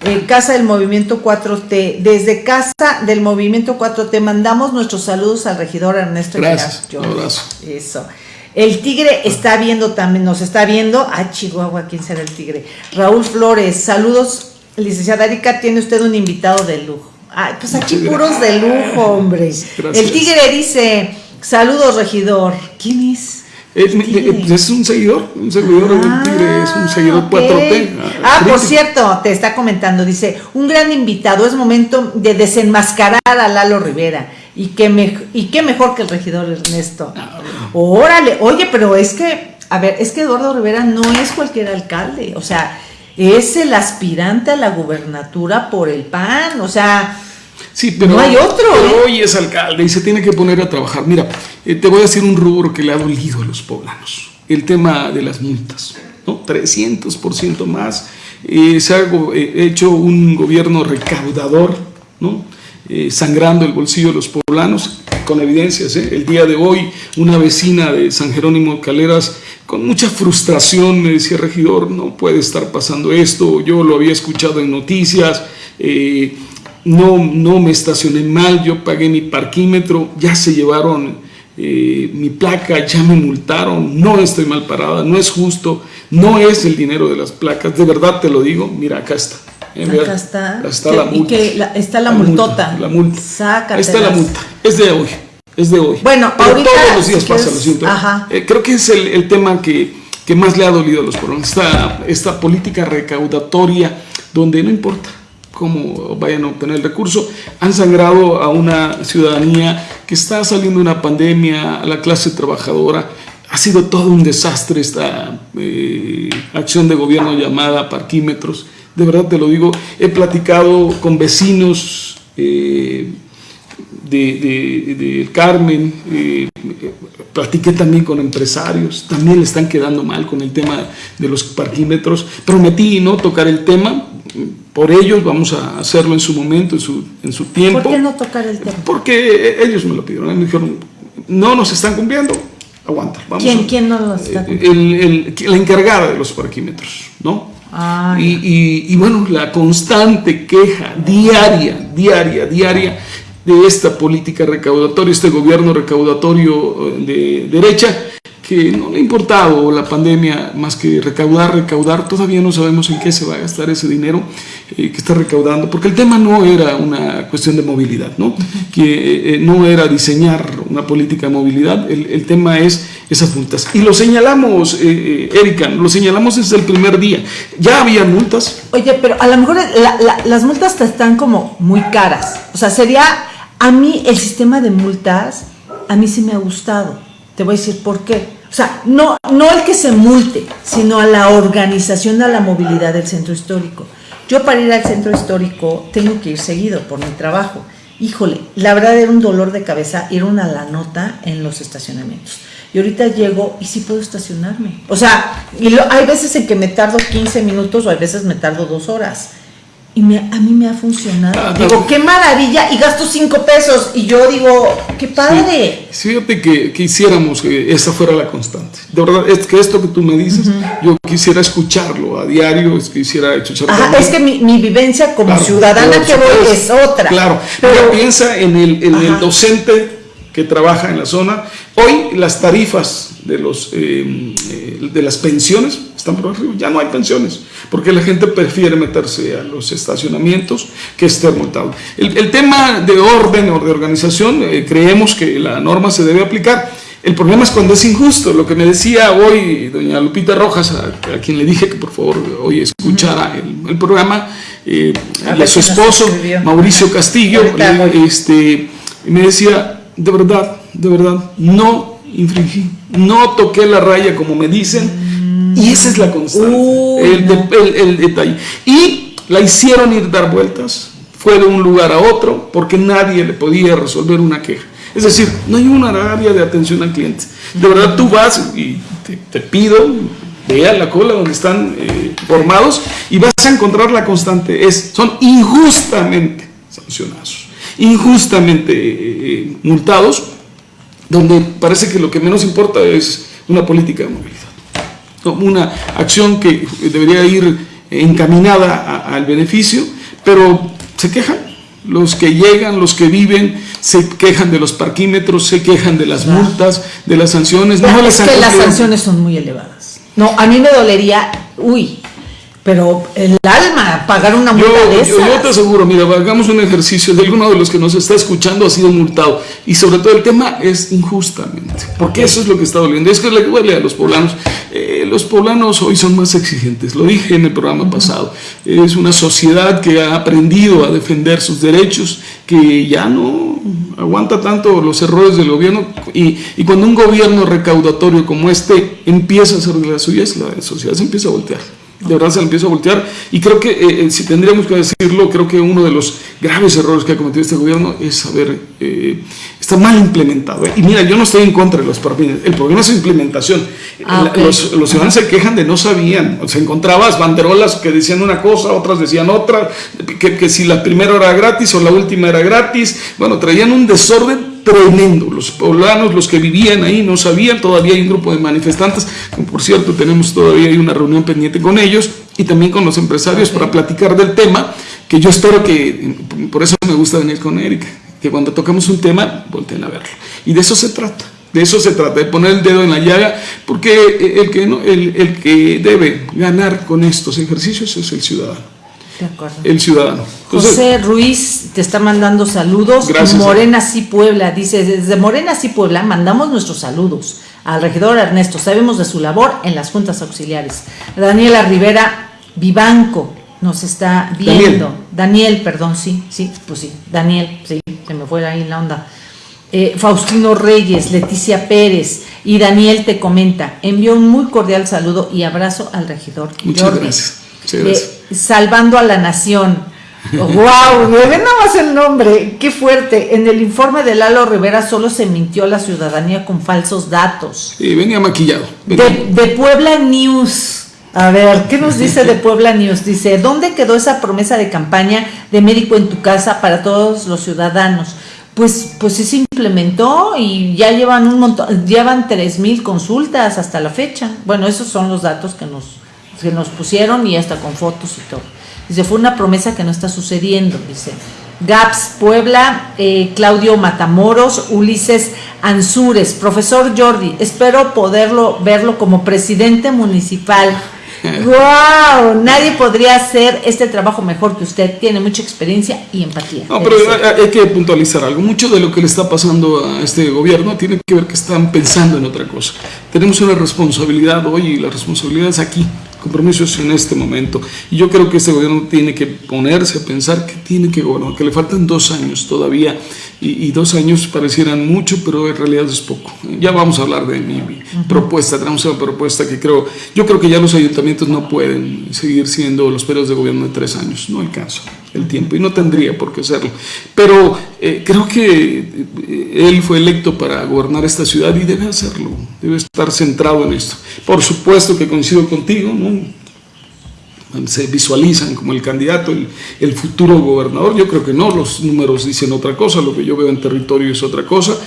Eh, Casa del Movimiento 4T, desde Casa del Movimiento 4T mandamos nuestros saludos al regidor Ernesto Gracias, un abrazo. Eso. El tigre está viendo también, nos está viendo. Ah, Chihuahua, ¿quién será el tigre? Raúl Flores, saludos. Licenciada Erika, tiene usted un invitado de lujo. Ay, pues aquí puros de lujo, hombre. El tigre dice, Saludos, regidor. ¿Quién es? Es, un seguidor, un seguidor del Tigre, es un seguidor 4T. Ah, ah por cierto, te está comentando, dice, un gran invitado, es momento de desenmascarar a Lalo Rivera. Y qué, y qué mejor que el regidor Ernesto. Ah, Órale, oye, pero es que, a ver, es que Eduardo Rivera no es cualquier alcalde, o sea, es el aspirante a la gubernatura por el PAN, o sea, Sí, pero, no hay otro. ¿eh? hoy es alcalde y se tiene que poner a trabajar. Mira, eh, te voy a decir un rubro que le ha dolido a los poblanos. El tema de las multas, ¿no? 300% más. Eh, se ha hecho un gobierno recaudador, ¿no? sangrando el bolsillo de los poblanos, con evidencias. El día de hoy, una vecina de San Jerónimo Caleras, con mucha frustración, me decía, regidor, no puede estar pasando esto. Yo lo había escuchado en noticias no, no me estacioné mal, yo pagué mi parquímetro, ya se llevaron eh, mi placa, ya me multaron, no estoy mal parada, no es justo, no es el dinero de las placas, de verdad te lo digo, mira, acá está. Eh, acá está. está la multa. Y que está la, multota. la multa. Sácatelas. Está la multa. Es de hoy. Es de hoy. Bueno, ahorita, todos los días pasa, lo siento. Eh, creo que es el, el tema que, que, más le ha dolido a los poblanos. Esta, esta política recaudatoria donde no importa cómo vayan a obtener el recurso, han sangrado a una ciudadanía que está saliendo de una pandemia, a la clase trabajadora. Ha sido todo un desastre esta eh, acción de gobierno llamada parquímetros. De verdad te lo digo, he platicado con vecinos eh, de, Carmen, eh, platiqué también con empresarios, también le están quedando mal con el tema de los parquímetros. Prometí no tocar el tema, por ellos, vamos a hacerlo en su momento, en su, en su tiempo. ¿Por qué no tocar el tema? Porque ellos me lo pidieron, me dijeron, no nos están cumpliendo, aguanta. Vamos ¿Quién, ¿Quién no lo está cumpliendo? la encargada de los parquímetros, ¿no? Ah, y, y, bueno, la constante queja diaria, diaria, diaria de esta política recaudatoria, este gobierno recaudatorio eh, de derecha, que no le ha importado la pandemia más que recaudar, recaudar. Todavía no sabemos en qué se va a gastar ese dinero eh, que está recaudando, porque el tema no era una cuestión de movilidad, ¿no? que eh, eh, no era diseñar una política de movilidad, el, tema es esas multas. Y lo señalamos, Erika, lo señalamos desde el primer día. Ya había multas. Oye, pero a lo mejor las multas están como muy caras. O sea, sería, a mí el sistema de multas, a mí sí me ha gustado. Te voy a decir por qué o sea, no, no el que se multe, sino a la organización de la movilidad del centro histórico. Yo para ir al centro histórico tengo que ir seguido por mi trabajo. Híjole, la verdad era un dolor de cabeza ir una la nota en los estacionamientos. Y ahorita llego y sí puedo estacionarme. O sea, y hay veces en que me tardo 15 minutos o hay veces me tardo dos horas y me, a mí me ha funcionado. Ah, digo, qué maravilla, y gasto cinco pesos, y yo digo, qué padre. Sí, fíjate que, que, hiciéramos que esa fuera la constante. De verdad, es que esto que tú me dices, yo quisiera escucharlo a diario, quisiera escucharlo. Ajá, es que mi, mi vivencia como ciudadana que voy es otra. Claro, pero piensa en el, en el docente que trabaja en la zona. Hoy las tarifas de, los, eh, eh, de las pensiones están por arriba, ya no hay pensiones, porque la gente prefiere meterse a los estacionamientos que estar multado. El, tema de orden o de organización, eh, creemos que la norma se debe aplicar. El problema es cuando es injusto, lo que me decía hoy doña Lupita Rojas, a, quien le dije que por favor hoy escuchara el, programa, y a su esposo, Mauricio Castillo, este, me decía, de verdad, de verdad, no infringí, no toqué la raya como me dicen, y esa es la constante, uh, el, detalle. Y la hicieron ir dar vueltas, fue de un lugar a otro, porque nadie le podía resolver una queja. Es decir, no hay una área de atención al cliente. De verdad, tú vas y te, pido, vea la cola donde están eh, formados y vas a encontrar la constante. Es, son injustamente sancionados injustamente eh, multados, donde parece que lo que menos importa es una política de movilidad. Una acción que debería ir encaminada al beneficio, pero se quejan. Los que llegan, los que viven, se quejan de los parquímetros, se quejan de las multas, de las sanciones. No, es que las sanciones son muy elevadas. No, a mí me dolería, uy, pero el alma, pagar una multa de esas. Yo, te aseguro, mira, hagamos un ejercicio de alguno de los que nos está escuchando ha sido multado. Y sobre todo el tema es injustamente, porque eso es lo que está doliendo. Es que le duele a los poblanos. Eh, los poblanos hoy son más exigentes, lo dije en el programa pasado. Es una sociedad que ha aprendido a defender sus derechos, que ya no aguanta tanto los errores del gobierno. Y, y cuando un gobierno recaudatorio como este empieza a hacer de las suyas, la sociedad se empieza a voltear de verdad se le empieza a voltear. Y creo que eh, eh, si tendríamos que decirlo, creo que uno de los graves errores que ha cometido este gobierno es haber, eh, está mal implementado. Y mira, yo no estoy en contra de los parapines, el problema es su implementación. Ah, los, los, ciudadanos se quejan de no sabían, o sea, encontrabas banderolas que decían una cosa, otras decían otra, que, que si la primera era gratis o la última era gratis, bueno, traían un desorden tremendo. Los poblanos, los que vivían ahí, no sabían. Todavía hay un grupo de manifestantes, por cierto tenemos todavía una reunión pendiente con ellos y también con los empresarios para platicar del tema, que yo espero que, por eso me gusta venir con Erika, que cuando tocamos un tema, volteen a verlo. Y de eso se trata. De eso se trata, de poner el dedo en la llaga, porque el que, no, el que debe ganar con estos ejercicios es el ciudadano. De acuerdo. El ciudadano. José Ruiz te está mandando saludos. Morena sí Puebla, dice, desde Morena sí Puebla mandamos nuestros saludos al regidor Ernesto. Sabemos de su labor en las juntas auxiliares. Daniela Rivera Vivanco nos está viendo. Daniel, perdón, sí, sí, pues sí, Daniel, sí, se me fue ahí la onda. Eh, Faustino Reyes, Leticia Pérez y Daniel te comenta, envió un muy cordial saludo y abrazo al regidor. Muchas gracias. Salvando a la Nación. ¡Wow! Ven nada más el nombre. ¡Qué fuerte! En el informe de Lalo Rivera solo se mintió a la ciudadanía con falsos datos. Y venía maquillado. De, Puebla News. A ver, ¿qué nos dice de Puebla News? Dice, ¿dónde quedó esa promesa de campaña de médico en tu casa para todos los ciudadanos? Pues, pues sí se implementó y ya llevan un montón, llevan tres mil consultas hasta la fecha. Bueno, esos son los datos que nos, que nos pusieron y hasta con fotos y todo. Dice, fue una promesa que no está sucediendo, dice. Gaps Puebla, eh, Claudio Matamoros, Ulises Ansures, profesor Jordi, espero poderlo verlo como presidente municipal. ¡Wow! Nadie podría hacer este trabajo mejor que usted. Tiene mucha experiencia y empatía. No, pero hay que puntualizar algo. Mucho de lo que le está pasando a este gobierno tiene que ver que están pensando en otra cosa. Tenemos una responsabilidad hoy y la responsabilidad es aquí compromiso es en este momento. Y yo creo que este gobierno tiene que ponerse a pensar que tiene que gobernar, que le faltan dos años todavía. Y, dos años parecieran mucho, pero en realidad es poco. Ya vamos a hablar de mi, propuesta, tenemos una propuesta que creo, yo creo que ya los ayuntamientos no pueden seguir siendo los periodos de gobierno de tres años, no alcanza el tiempo y no tendría por qué hacerlo. Pero eh, creo que eh, él fue electo para gobernar esta ciudad y debe hacerlo, debe estar centrado en esto. Por supuesto que coincido contigo, ¿no? se visualizan como el candidato, el, futuro gobernador. Yo creo que no, los números dicen otra cosa, lo que yo veo en territorio es otra cosa.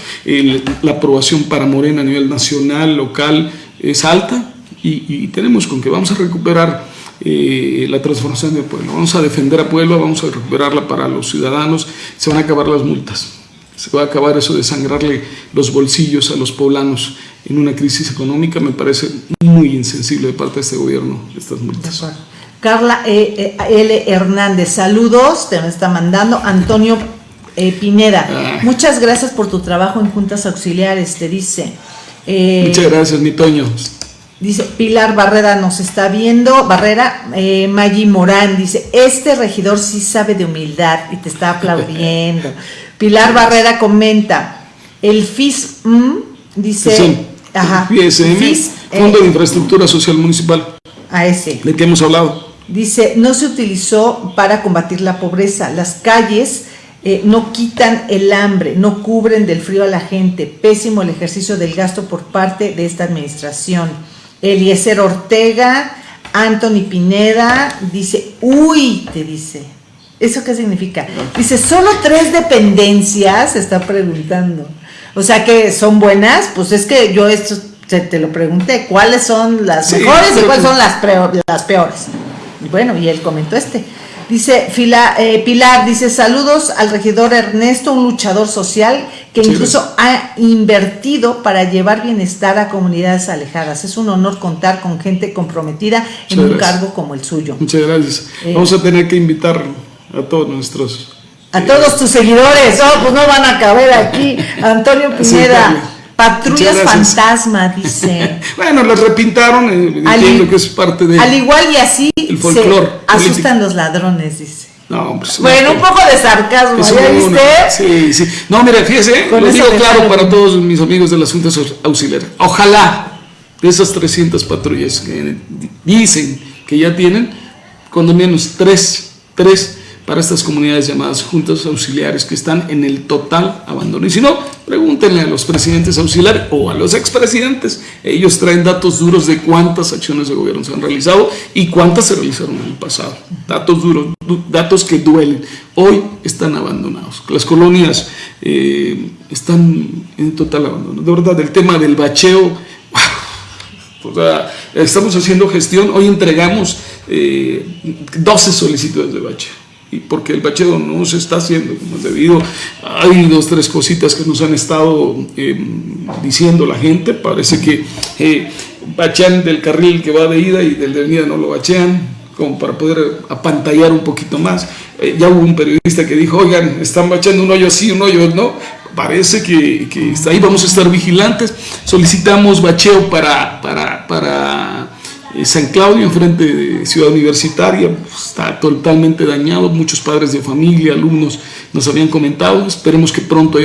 la aprobación para Morena a nivel nacional, local, es alta y, tenemos con que vamos a recuperar eh, la transformación del pueblo, vamos a defender a Puebla, vamos a recuperarla para los ciudadanos, se van a acabar las multas. Se va a acabar eso de sangrarle los bolsillos a los poblanos en una crisis económica, me parece muy insensible de parte de este gobierno estas multas. Carla e, e, L. Hernández, saludos, te me está mandando. Antonio eh, Pineda, ah. muchas gracias por tu trabajo en juntas auxiliares, te dice. Eh, muchas gracias, mi Toño. Dice Pilar Barrera nos está viendo. Barrera, eh, Maggi Morán dice: Este regidor sí sabe de humildad y te está aplaudiendo. Pilar Barrera comenta: El FIS dice. ajá, FIS, Fondo de Infraestructura Social Municipal. A ese. ¿De qué hemos hablado? Dice, no se utilizó para combatir la pobreza. Las calles eh, no quitan el hambre, no cubren del frío a la gente. Pésimo el ejercicio del gasto por parte de esta administración. Eliezer Ortega, Anthony Pineda, dice, uy, te dice. ¿Eso qué significa? Dice, solo tres dependencias, está preguntando. O sea que son buenas, pues es que yo esto te, lo pregunté, ¿cuáles son las mejores y cuáles son las, las peores? bueno, y él comentó este. Dice Fila, eh, Pilar, dice saludos al regidor Ernesto, un luchador social que incluso ha invertido para llevar bienestar a comunidades alejadas. Es un honor contar con gente comprometida en un cargo como el suyo. Muchas gracias. Eh, Vamos a tener que invitar a todos nuestros... A todos tus seguidores. Oh, pues no van a caber aquí. Antonio Pineda. Patrullas fantasma, dice. bueno, las repintaron, eh, entiendo que es parte de. Al igual y así el folclore. asustan los ladrones, dice. No, pues, bueno, un poco de sarcasmo, ¿ya viste? sí, sí. No, mira, fíjese, lo digo claro para todos mis amigos de las juntas auxiliares. Ojalá de esas 300 patrullas que dicen que ya tienen, cuando menos tres, tres para estas comunidades llamadas juntas auxiliares que están en el total abandono. Y si no, pregúntenle a los presidentes auxiliares o a los expresidentes. Ellos traen datos duros de cuántas acciones de gobierno se han realizado y cuántas se realizaron en el pasado. Datos duros, datos que duelen. Hoy están abandonados. Las colonias eh, están en total abandono. De verdad, el tema del bacheo, estamos haciendo gestión. Hoy entregamos 12 eh, solicitudes de bacheo y porque el bacheo no se está haciendo como es debido. Hay dos, tres cositas que nos han estado em, diciendo la gente, parece que eh, bachean del carril que va de ida y del de venida no lo bachean, como para poder apantallar un poquito más. Eh, ya hubo un periodista que dijo, oigan, están bacheando un hoyo así, un hoyo no, parece que, que ahí vamos a estar vigilantes, solicitamos bacheo para, para, para San Claudio, enfrente de Ciudad Universitaria, pues, está totalmente dañado. Muchos padres de familia, alumnos nos habían comentado. Esperemos que pronto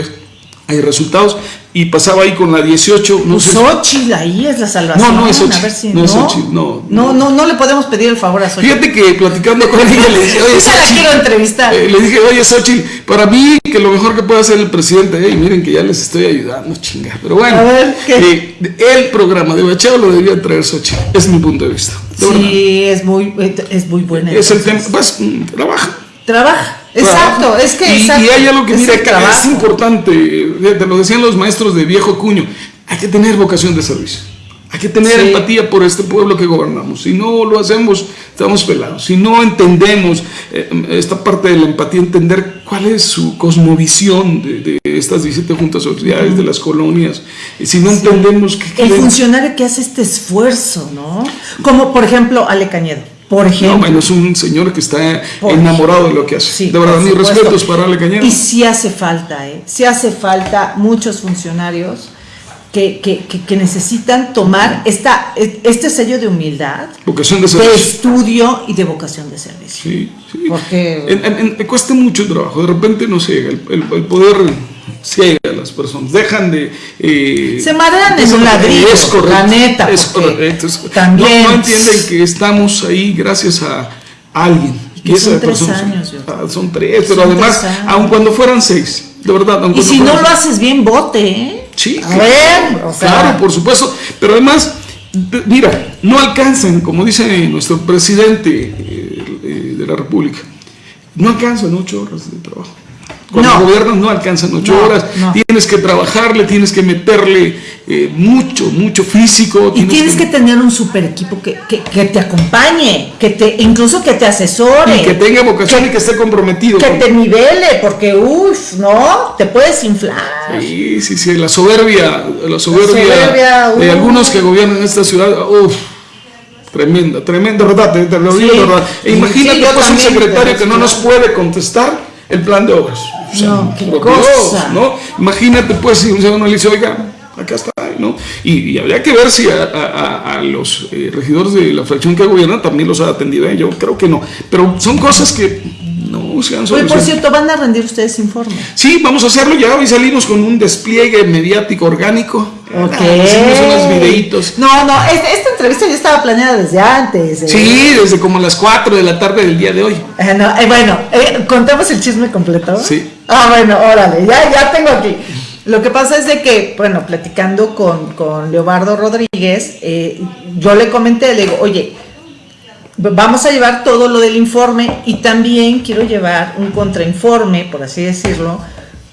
hay resultados y pasaba ahí con la 18. No Xochitl, ahí es la salvación. No, no es Xochitl. no, es Xochitl, no, no, no, no, le podemos pedir el favor a Xochitl. Fíjate que platicando con ella le dije, oye, Xochitl, la quiero entrevistar. Eh, le dije, oye, Xochitl, para mí que lo mejor que puede hacer el presidente, y miren que ya les estoy ayudando, chinga. Pero bueno, eh, el programa de bacheo lo debía traer Xochitl, es mi punto de vista. sí, es muy, es muy buena. Es el tema, pues, trabaja. Trabaja. Exacto, es que. Y, hay algo que, mira, es importante, te lo decían los maestros de viejo cuño, hay que tener vocación de servicio. Hay que tener empatía por este pueblo que gobernamos. Si no lo hacemos, estamos pelados. Si no entendemos eh, esta parte de la empatía, entender cuál es su cosmovisión de, estas 17 juntas sociales, de las colonias. Si no entendemos que... El funcionario que hace este esfuerzo, ¿no? Como por ejemplo Ale Cañedo. Por ejemplo. No, bueno, es un señor que está enamorado de lo que hace. de verdad, mis respetos para Ale Cañedo. Y sí hace falta, ¿eh? Sí hace falta muchos funcionarios que, que, que, necesitan tomar esta, este sello de humildad, vocación de, estudio y de vocación de servicio. Sí, sí. Porque en, en, cuesta mucho trabajo, de repente no sé, el, el, el poder ciega a las personas, dejan de... Eh, se marean en un ladrillo, es correcto, la neta. Es correcto. También. No, no, entienden que estamos ahí gracias a alguien. Y son tres años. Ah, son tres, pero además, aun cuando fueran seis, de verdad. y si no lo haces bien, vote, ¿eh? Sí, a ver, o sea, claro, por supuesto. Pero además, mira, no alcanzan, como dice nuestro presidente eh, eh, de la República, no alcanzan ocho horas de trabajo. Cuando no. gobiernos no alcanzan ocho horas, tienes que trabajarle, tienes que meterle eh, mucho, mucho físico. Y tienes, que, tener un super equipo que, que, que, te acompañe, que te, incluso que te asesore. Y que tenga vocación y que esté comprometido. Que te nivele, porque uff, ¿no? Te puedes inflar. Sí, sí, sí, la soberbia, la soberbia, de algunos que gobiernan esta ciudad, uff. Tremenda, tremenda, verdad, te, lo digo, verdad. E imagínate pues un secretario que no nos puede contestar el plan de obras. no, qué cosa. ¿no? Imagínate, pues, si uno le dice, oiga, acá está, ¿no? Y, habría que ver si a, los eh, regidores de la fracción que gobierna también los ha atendido. ¿eh? Yo creo que no. Pero son cosas que han solucionado. por cierto, ¿van a rendir ustedes informes? Sí, vamos a hacerlo ya. Hoy salimos con un despliegue mediático orgánico. Ok. hicimos unos videitos. No, no, esta, entrevista ya estaba planeada desde antes. ¿eh? Sí, desde como las 4 de la tarde del día de hoy. bueno, ¿contamos el chisme completo? Sí. Ah, bueno, órale, ya, ya tengo aquí. Lo que pasa es de que, bueno, platicando con, con Leobardo Rodríguez, eh, yo le comenté, le digo, oye, vamos a llevar todo lo del informe y también quiero llevar un contrainforme, por así decirlo,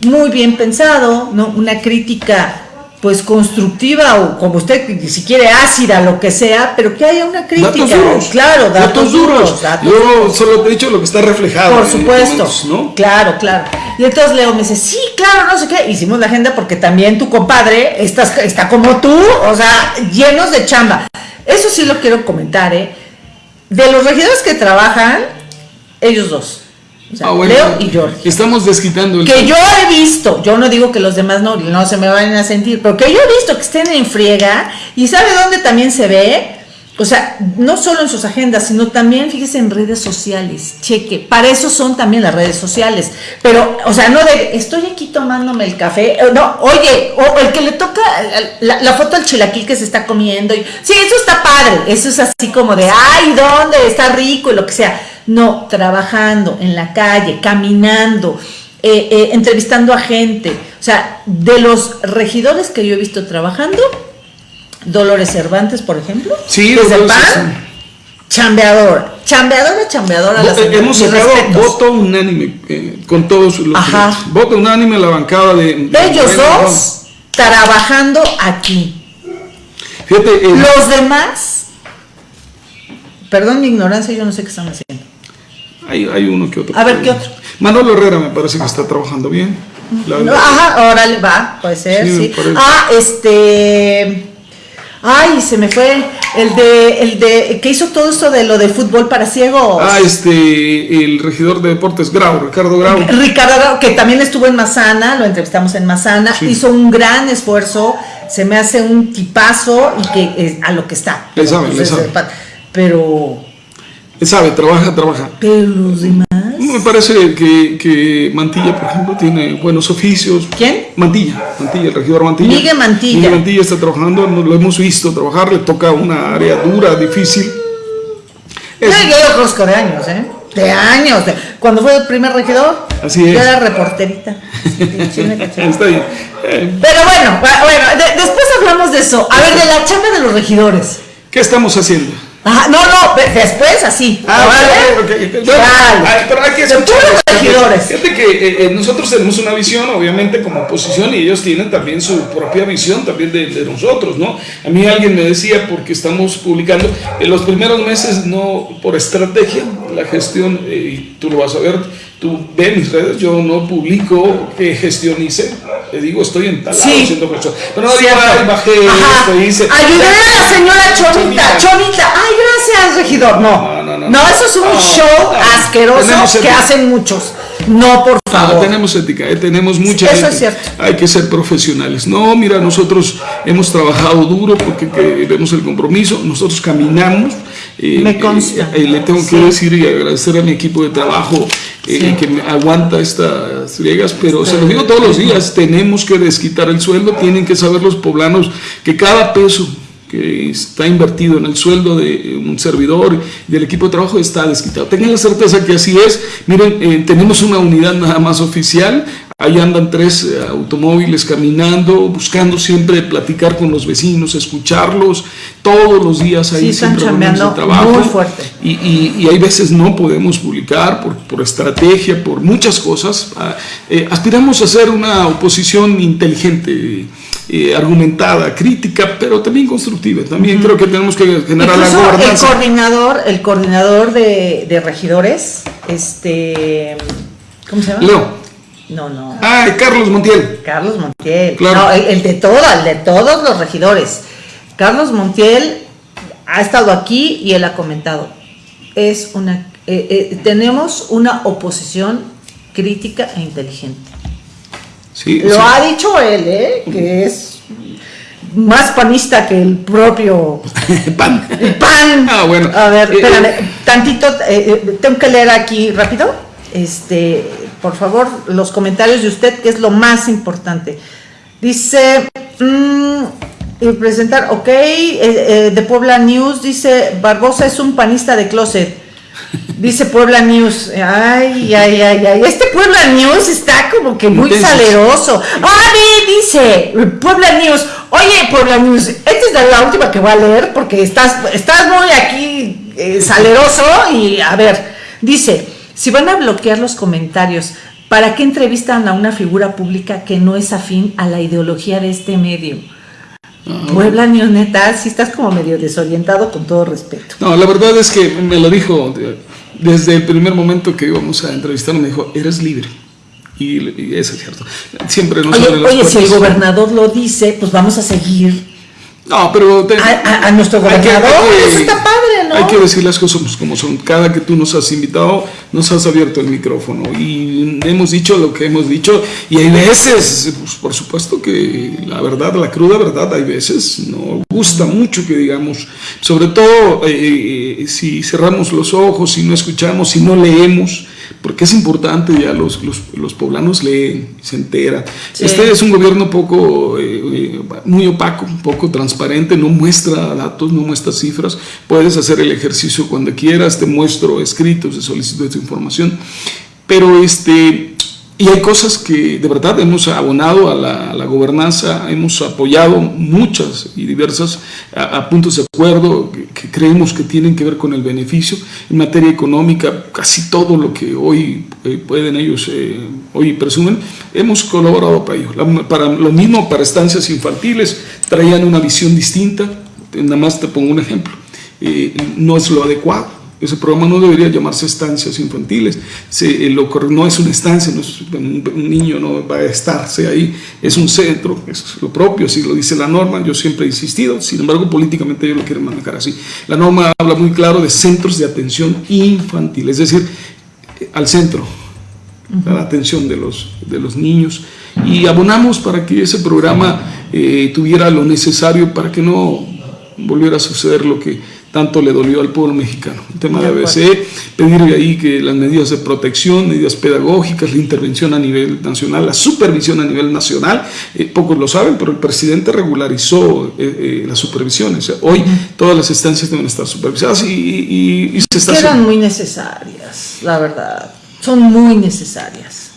muy bien pensado, ¿no? Una crítica pues constructiva o como usted si quiere ácida lo que sea pero que haya una crítica. Datos duros, claro datos, duros, yo solo te he dicho lo que está reflejado por supuesto. ¿no? claro claro. Y entonces Leo me dice sí claro no sé qué hicimos la agenda porque también tu compadre está, está como tú o sea llenos de chamba. Eso sí lo quiero comentar eh de los regidores que trabajan ellos dos Ah, Leo y George. Estamos desquitando el. Que yo he visto, yo no digo que los demás no, no se me vayan a sentir, pero que yo he visto que estén en friega y ¿sabe dónde también se ve? O sea, no solo en sus agendas, sino también, fíjese, en redes sociales. Cheque, para eso son también las redes sociales. Pero, o sea, no de, estoy aquí tomándome el café. Eh, no, oye, o el que le toca la, foto al chilaquil que se está comiendo. Y, sí, eso está padre. Eso es así como de, ay, ¿dónde? Está rico y lo que sea. No, trabajando en la calle, caminando, eh, eh, entrevistando a gente. O sea, de los regidores que yo he visto trabajando, Dolores Cervantes, por ejemplo. Sí, desde el PAN, chambeador, chambeadora, chambeadora. La hemos sacado voto unánime eh, con todos los Ajá. voto unánime la bancada de, ellos dos trabajando aquí. Fíjate, los demás, perdón mi ignorancia, yo no sé qué están haciendo. Hay, hay uno que otro. A ver, ¿qué otro? Manolo Herrera me parece que está trabajando bien. ajá, órale, va, puede ser, sí. Ah, este Ay, se me fue el de el de que hizo todo esto de lo de fútbol para ciegos. Ah, este el regidor de deportes Grau, Ricardo Grau. Ricardo Grau, que también estuvo en Mazana, lo entrevistamos en Mazana, hizo un gran esfuerzo, se me hace un tipazo y que es a lo que está. Le sabe, le sabe. Pero sabe, trabaja, trabaja. Pero los demás me parece que, que, Mantilla, por ejemplo, tiene buenos oficios. ¿Quién? Mantilla, Mantilla, el regidor Mantilla. Miguel Mantilla. Miguel Mantilla está trabajando, lo hemos visto trabajar, le toca una área dura, difícil. Es... Yo rosco de años, ¿eh? De años. Cuando fue el primer regidor, Así es. yo era reporterita. está bien. Pero bueno, bueno después hablamos de eso. A ver, de la chamba de los regidores. ¿Qué estamos haciendo? Ajá, no, no, después así. Ah, ¿vale? okay, okay. pero hay que escuchar. Fíjate que eh, eh, nosotros tenemos una visión, obviamente, como oposición, y ellos tienen también su propia visión también de, de nosotros, ¿no? A mí alguien me decía, porque estamos publicando, en los primeros meses, no por estrategia, la gestión, eh, y tú lo vas a ver, tú ves mis redes, yo no publico qué gestión hice, te digo, estoy en tal sí. haciendo gestión. Pero no, ay, bajé esto, hice. Ayudé a la señora Chonita, Chonita, ay, gracias, regidor. No, no, no, no, no eso es un show asqueroso que hacen muchos. No, por Ah, favor. tenemos ética, eh, tenemos mucha Eso gente. es cierto. Hay que ser profesionales. No, mira, nosotros hemos trabajado duro porque que vemos el compromiso. Nosotros caminamos. eh, Me consta. eh, eh, le tengo que decir y agradecer a mi equipo de trabajo eh, Sí. que me aguanta estas friegas, pero se lo digo todos los días, tenemos que desquitar el sueldo, tienen que saber los poblanos que cada peso que está invertido en el sueldo de un servidor y del equipo de trabajo está desquitado. Tengan la certeza que así es. Miren, eh, tenemos una unidad nada más oficial. Ahí andan tres eh, automóviles caminando, buscando siempre platicar con los vecinos, escucharlos. Todos los días ahí Sí, están de chambeando trabajo. muy fuerte. Y, y- y hay veces no podemos publicar por, por estrategia, por muchas cosas. Ah, eh, aspiramos a ser una oposición inteligente, eh, argumentada, crítica, pero también constructiva. También creo que tenemos que generar la Incluso el gobernanza. coordinador, el coordinador de, de regidores, este, ¿cómo se llama? Leo. No, no. Ay, Carlos Montiel. Carlos Montiel. Claro. No, el, el de todo, el de todos los regidores. Carlos Montiel ha estado aquí y él ha comentado. Es una, eh, eh, tenemos una oposición crítica e inteligente. Sí, Lo sí. ha dicho él, ¿eh? Que es más panista que el propio Pan. pan. Ah, bueno. A ver, Eh, espérame, eh. tantito, tengo que leer aquí rápido. Este, por favor, los comentarios de usted, que es lo más importante. Dice, mm, y presentar, ok, eh, eh, de Puebla News, dice, Barbosa es un panista de closet. Dice Puebla News, ay, ay, ay, ay, este Puebla News está como que muy Intensos. saleroso. Ah, dice Puebla News, oye Puebla News, esta es la última que voy a leer porque estás, estás muy aquí eh, saleroso y a ver, dice, si van a bloquear los comentarios, ¿para qué entrevistan a una figura pública que no es afín a la ideología de este medio? Puebla News, neta, si estás como medio desorientado con todo respeto. No, la verdad es que me lo dijo de- desde el primer momento que íbamos a entrevistarlo, me dijo, eres libre. Y, y eso es cierto. Siempre nos Oye, oye, si el gobernador lo dice, pues vamos a seguir No, pero... te- a, a- a nuestro gobernador. hay que- Eso está padre, ¿no? Hay que decir las cosas como son. Cada que tú nos has invitado, nos has abierto el micrófono y hemos dicho lo que hemos dicho. Y hay veces, pues, por supuesto que la verdad, la cruda verdad, hay veces no gusta mucho que digamos, sobre todo eh, eh, si cerramos los ojos, si no escuchamos, si no leemos. Porque es importante, ya los, los, los poblanos leen, se enteran. Sí. Este es un gobierno poco, eh, eh, muy opaco, poco transparente, no muestra datos, no muestra cifras. Puedes hacer el ejercicio cuando quieras, te muestro escritos de solicitud de información. Pero este, y hay cosas que de verdad hemos abonado a la, gobernanza, hemos apoyado muchas y diversas a, puntos de acuerdo que, creemos que tienen que ver con el beneficio. En materia económica, casi todo lo que hoy eh, pueden ellos, eh, hoy presumen, hemos colaborado para ello. La- para lo mismo para estancias infantiles, traían una visión distinta. Nada más te pongo un ejemplo. Eh, no es lo adecuado. Ese programa no debería llamarse estancias infantiles. Se, eh, lo no es una estancia, no es- un, un niño no va a estarse ahí. Es un centro, es lo propio, así lo dice la norma. Yo siempre he insistido, sin embargo, políticamente ellos lo quieren manejar así. La norma habla muy claro de centros de atención infantil, es decir, eh, al centro, a la atención de los, de los niños. Y abonamos para que ese programa eh, tuviera lo necesario para que no volviera a suceder lo que tanto le dolió al pueblo mexicano. El tema de ABC, pedir ahí que las medidas de protección, medidas pedagógicas, la intervención a nivel nacional, la supervisión a nivel nacional, eh, pocos lo saben, pero el presidente regularizó eh, eh, las supervisiones. Hoy todas las estancias deben estar supervisadas y, y- y se está haciendo. muy necesarias, la verdad. Son muy necesarias.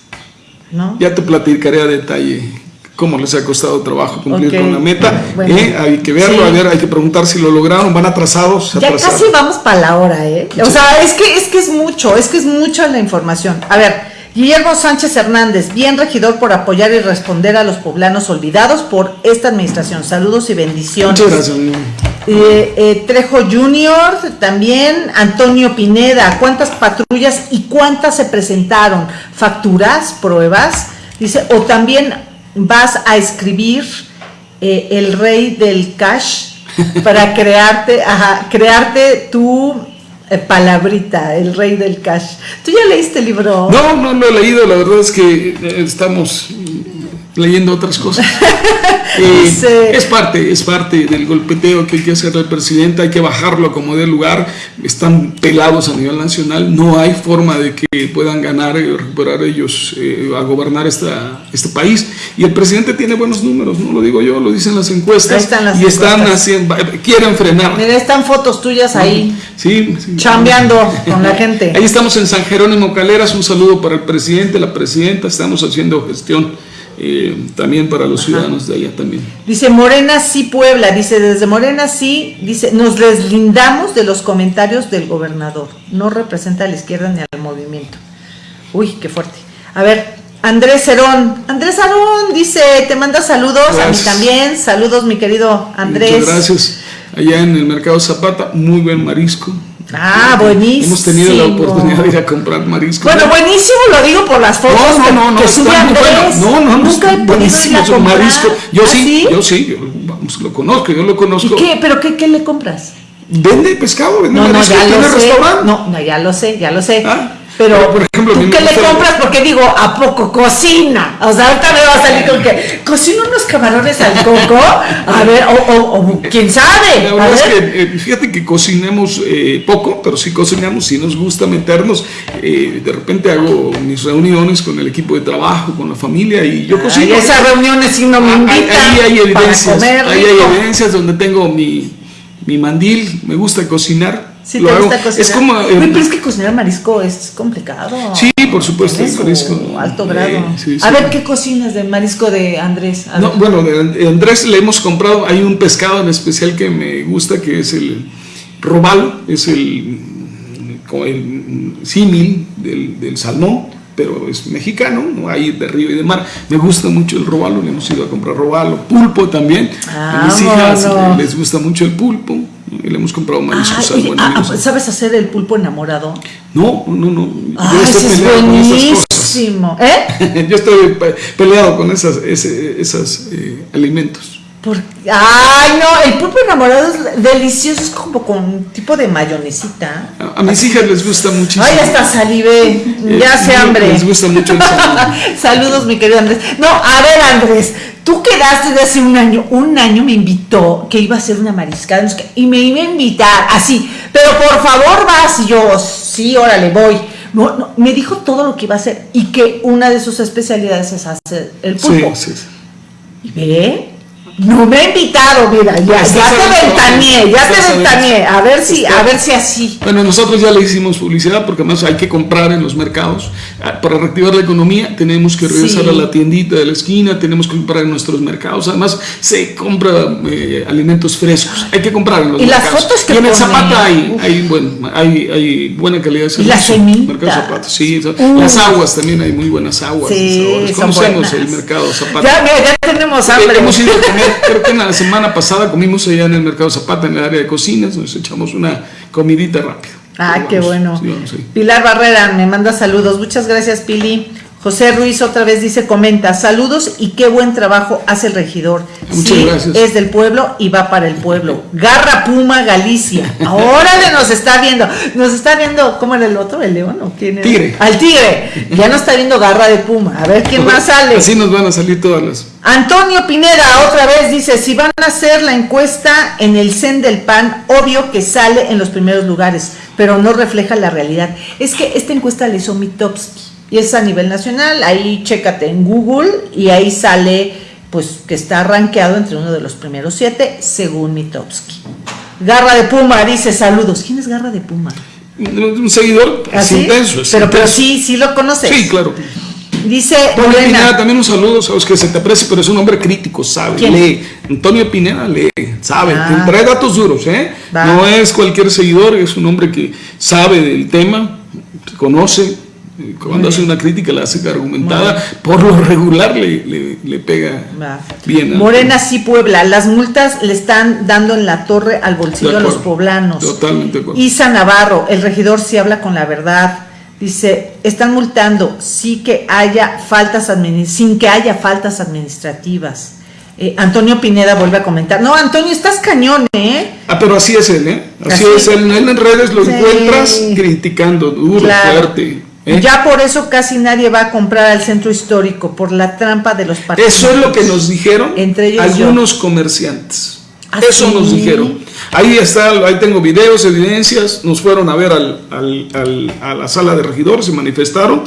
¿No? Ya te platicaré a detalle cómo les ha costado trabajo cumplir con la meta. Bueno. ¿eh? Hay que verlo, Sí. a ver, hay que preguntar si lo lograron, van atrasados. Ya atrasaron. casi vamos para la hora, ¿eh? O sea, es que, es que es mucho, es que es mucho la información. A ver, Guillermo Sánchez Hernández, bien regidor por apoyar y responder a los poblanos olvidados por esta administración. Saludos y bendiciones. Muchas gracias. Eh, eh, Trejo Junior, también Antonio Pineda, ¿cuántas patrullas y cuántas se presentaron? ¿Facturas, pruebas? Dice, o también vas a escribir eh, el rey del cash para crearte, ajá, crearte tu eh, Palabrita, el rey del cash. ¿Tú ya leíste el libro? No, no lo he leído, la verdad es que eh, estamos leyendo otras cosas. Eh, es parte, es parte del golpeteo que hay que hacer al presidente, hay que bajarlo como de lugar, están pelados a nivel nacional, no hay forma de que puedan ganar y recuperar ellos eh, a gobernar esta, este país. Y el presidente tiene buenos números, no lo digo yo, lo dicen las encuestas. y están haciendo, quieren frenar. Mira, están fotos tuyas ahí. Sí, chambeando con la gente. Ahí estamos en San Jerónimo Caleras, un saludo para el presidente, la presidenta, estamos haciendo gestión eh, también para los ciudadanos de allá también. Dice Morena sí Puebla, dice desde Morena sí, dice nos deslindamos de los comentarios del gobernador, no representa a la izquierda ni al movimiento. Uy, qué fuerte. A ver, Andrés Cerón, Andrés Cerón dice, te manda saludos, a mí también, saludos mi querido Andrés. Muchas gracias. Allá en el mercado Zapata, muy buen marisco, Ah, buenísimo. Hemos tenido la oportunidad de ir a comprar marisco. Bueno, buenísimo lo digo por las fotos no, no, no, que. No, no, no, nunca he buenísimo su marisco. Yo ¿Ah, sí, yo sí, yo, vamos, lo conozco, yo lo conozco. ¿Y qué? ¿Pero qué, qué le compras? Vende pescado, vende no, marisco, no, ya lo restaurante. Sé. No, no, ya lo sé, ya lo sé. ¿Ah? Pero, por ejemplo, ¿tú qué le compras? Porque digo, ¿a poco cocina? O sea, ahorita me va a salir con que cocina unos camarones al coco. A ver, o, o, quién sabe. La verdad es que, eh, fíjate que cocinemos eh, poco, pero sí cocinamos, sí nos gusta meternos. Eh, de repente hago mis reuniones con el equipo de trabajo, con la familia y yo cocino. Y esas reuniones sí no me ah, invitan. Ahí, hay evidencias. Ahí hay evidencias donde tengo mi, mi mandil, me gusta cocinar Sí, te gusta cocinar. Es como, eh, pero es que cocinar marisco es complicado. Sí, por supuesto, el marisco. Alto grado. a ver, ¿qué cocinas de marisco de Andrés? no, bueno, de Andrés le hemos comprado, hay un pescado en especial que me gusta, que es el robalo, es el, el símil del, del salmón pero es mexicano, no hay de río y de mar. Me gusta mucho el robalo, le hemos ido a comprar robalo, pulpo también. a mis hijas les gusta mucho el pulpo y le hemos comprado mariscos ah, ah, ah, ¿Sabes hacer el pulpo enamorado? No, no, no. Yo estoy peleado con esas cosas. ¿Eh? Yo estoy peleado con esas, esos eh, alimentos. Ay, no, el pulpo enamorado es delicioso, es como con tipo de mayonesita. A, mis hijas les gusta muchísimo. Ay, hasta salivé, eh, ya se hambre. Les gusta mucho el Saludos, mi querido Andrés. No, a ver, Andrés, tú quedaste de hace un año, un año me invitó que iba a hacer una mariscada y me iba a invitar así, pero por favor vas, y yo, sí, órale, voy. No, no, me dijo todo lo que iba a hacer y que una de sus especialidades es hacer el pulpo. Sí, sí, sí. Y ve, no me ha invitado, mira, ya, ya te ventaneé, ya te ventaneé, a ver si, a ver si así. Bueno, nosotros ya le hicimos publicidad porque además hay que comprar en los mercados. Ah, para reactivar la economía tenemos que regresar a la tiendita de la esquina, tenemos que comprar en nuestros mercados. Además, se compra eh, alimentos frescos, hay que comprar en los ¿Y mercados. las fotos que y en el Zapata hay, hay, bueno, hay, hay, buena calidad de servicio. las semillas. sí, las aguas también hay muy buenas aguas. Sí, Conocemos el mercado Zapata. Ya, mira, ya tenemos hambre. Hemos ido a comer creo que la semana pasada comimos allá en el Mercado Zapata, en el área de cocinas, nos echamos una comidita rápida. Ah, qué bueno. Pilar Barrera me manda saludos. Muchas gracias, Pili. José Ruiz otra vez dice, comenta, saludos y qué buen trabajo hace el regidor. Muchas gracias. Es del pueblo y va para el pueblo. Garra Puma Galicia. Ahora nos está viendo. Nos está viendo, ¿cómo era el otro? ¿El león o quién era? Tigre. Al tigre. Ya no está viendo Garra de Puma. A ver quién más sale. Así nos van a salir todas las. Antonio Pineda otra vez dice, si van a hacer la encuesta en el CEN del PAN, obvio que sale en los primeros lugares, pero no refleja la realidad. Es que esta encuesta le hizo Mitowski y es a nivel nacional. Ahí chécate en Google y ahí sale pues que está rankeado entre uno de los primeros siete según Mitowski. Garra de Puma dice saludos. ¿Quién es Garra de Puma? Un seguidor ¿Ah, intenso. Pero, pero sí, sí lo conoces. Sí, claro. Dice Antonio Pineda, también un saludo, sabes que se te aprecia, pero es un hombre crítico, sabe, lee. Antonio Pineda lee, sabe, ah. trae datos duros, ¿eh? No es cualquier seguidor, es un hombre que sabe del tema, conoce, cuando hace una crítica la hace argumentada, por lo regular le, le, pega bien. Morena sí Puebla, las multas le están dando en la torre al bolsillo a los poblanos. Totalmente Isa Navarro, el regidor sí habla con la verdad. Dice, están multando sí que haya faltas sin que haya faltas administrativas. Eh, Antonio Pineda vuelve a comentar. No, Antonio, estás cañón, ¿eh? Ah, pero así es él, ¿eh? Así, es él. Él en redes lo encuentras criticando, duro, fuerte. ¿Eh? Ya por eso casi nadie va a comprar al centro histórico, por la trampa de los partidos. Eso es lo que nos dijeron Entre algunos comerciantes. ¿Ah, eso nos dijeron. Ahí está, ahí tengo videos, evidencias. Nos fueron a ver al, al, a la sala de regidores, se manifestaron.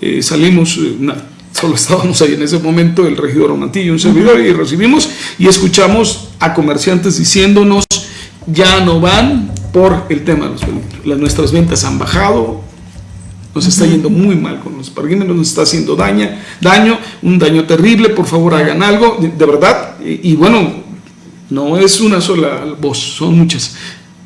Eh, salimos, solo estábamos ahí en ese momento, el regidor Mantillo, un servidor, y recibimos y escuchamos a comerciantes diciéndonos, ya no van por el tema de los peligros. Las, nuestras ventas han bajado, nos está yendo muy mal con los parquímetros, nos está haciendo daño, daño, un daño terrible, por favor hagan algo, de, verdad, y, bueno, no es una sola voz, son muchas.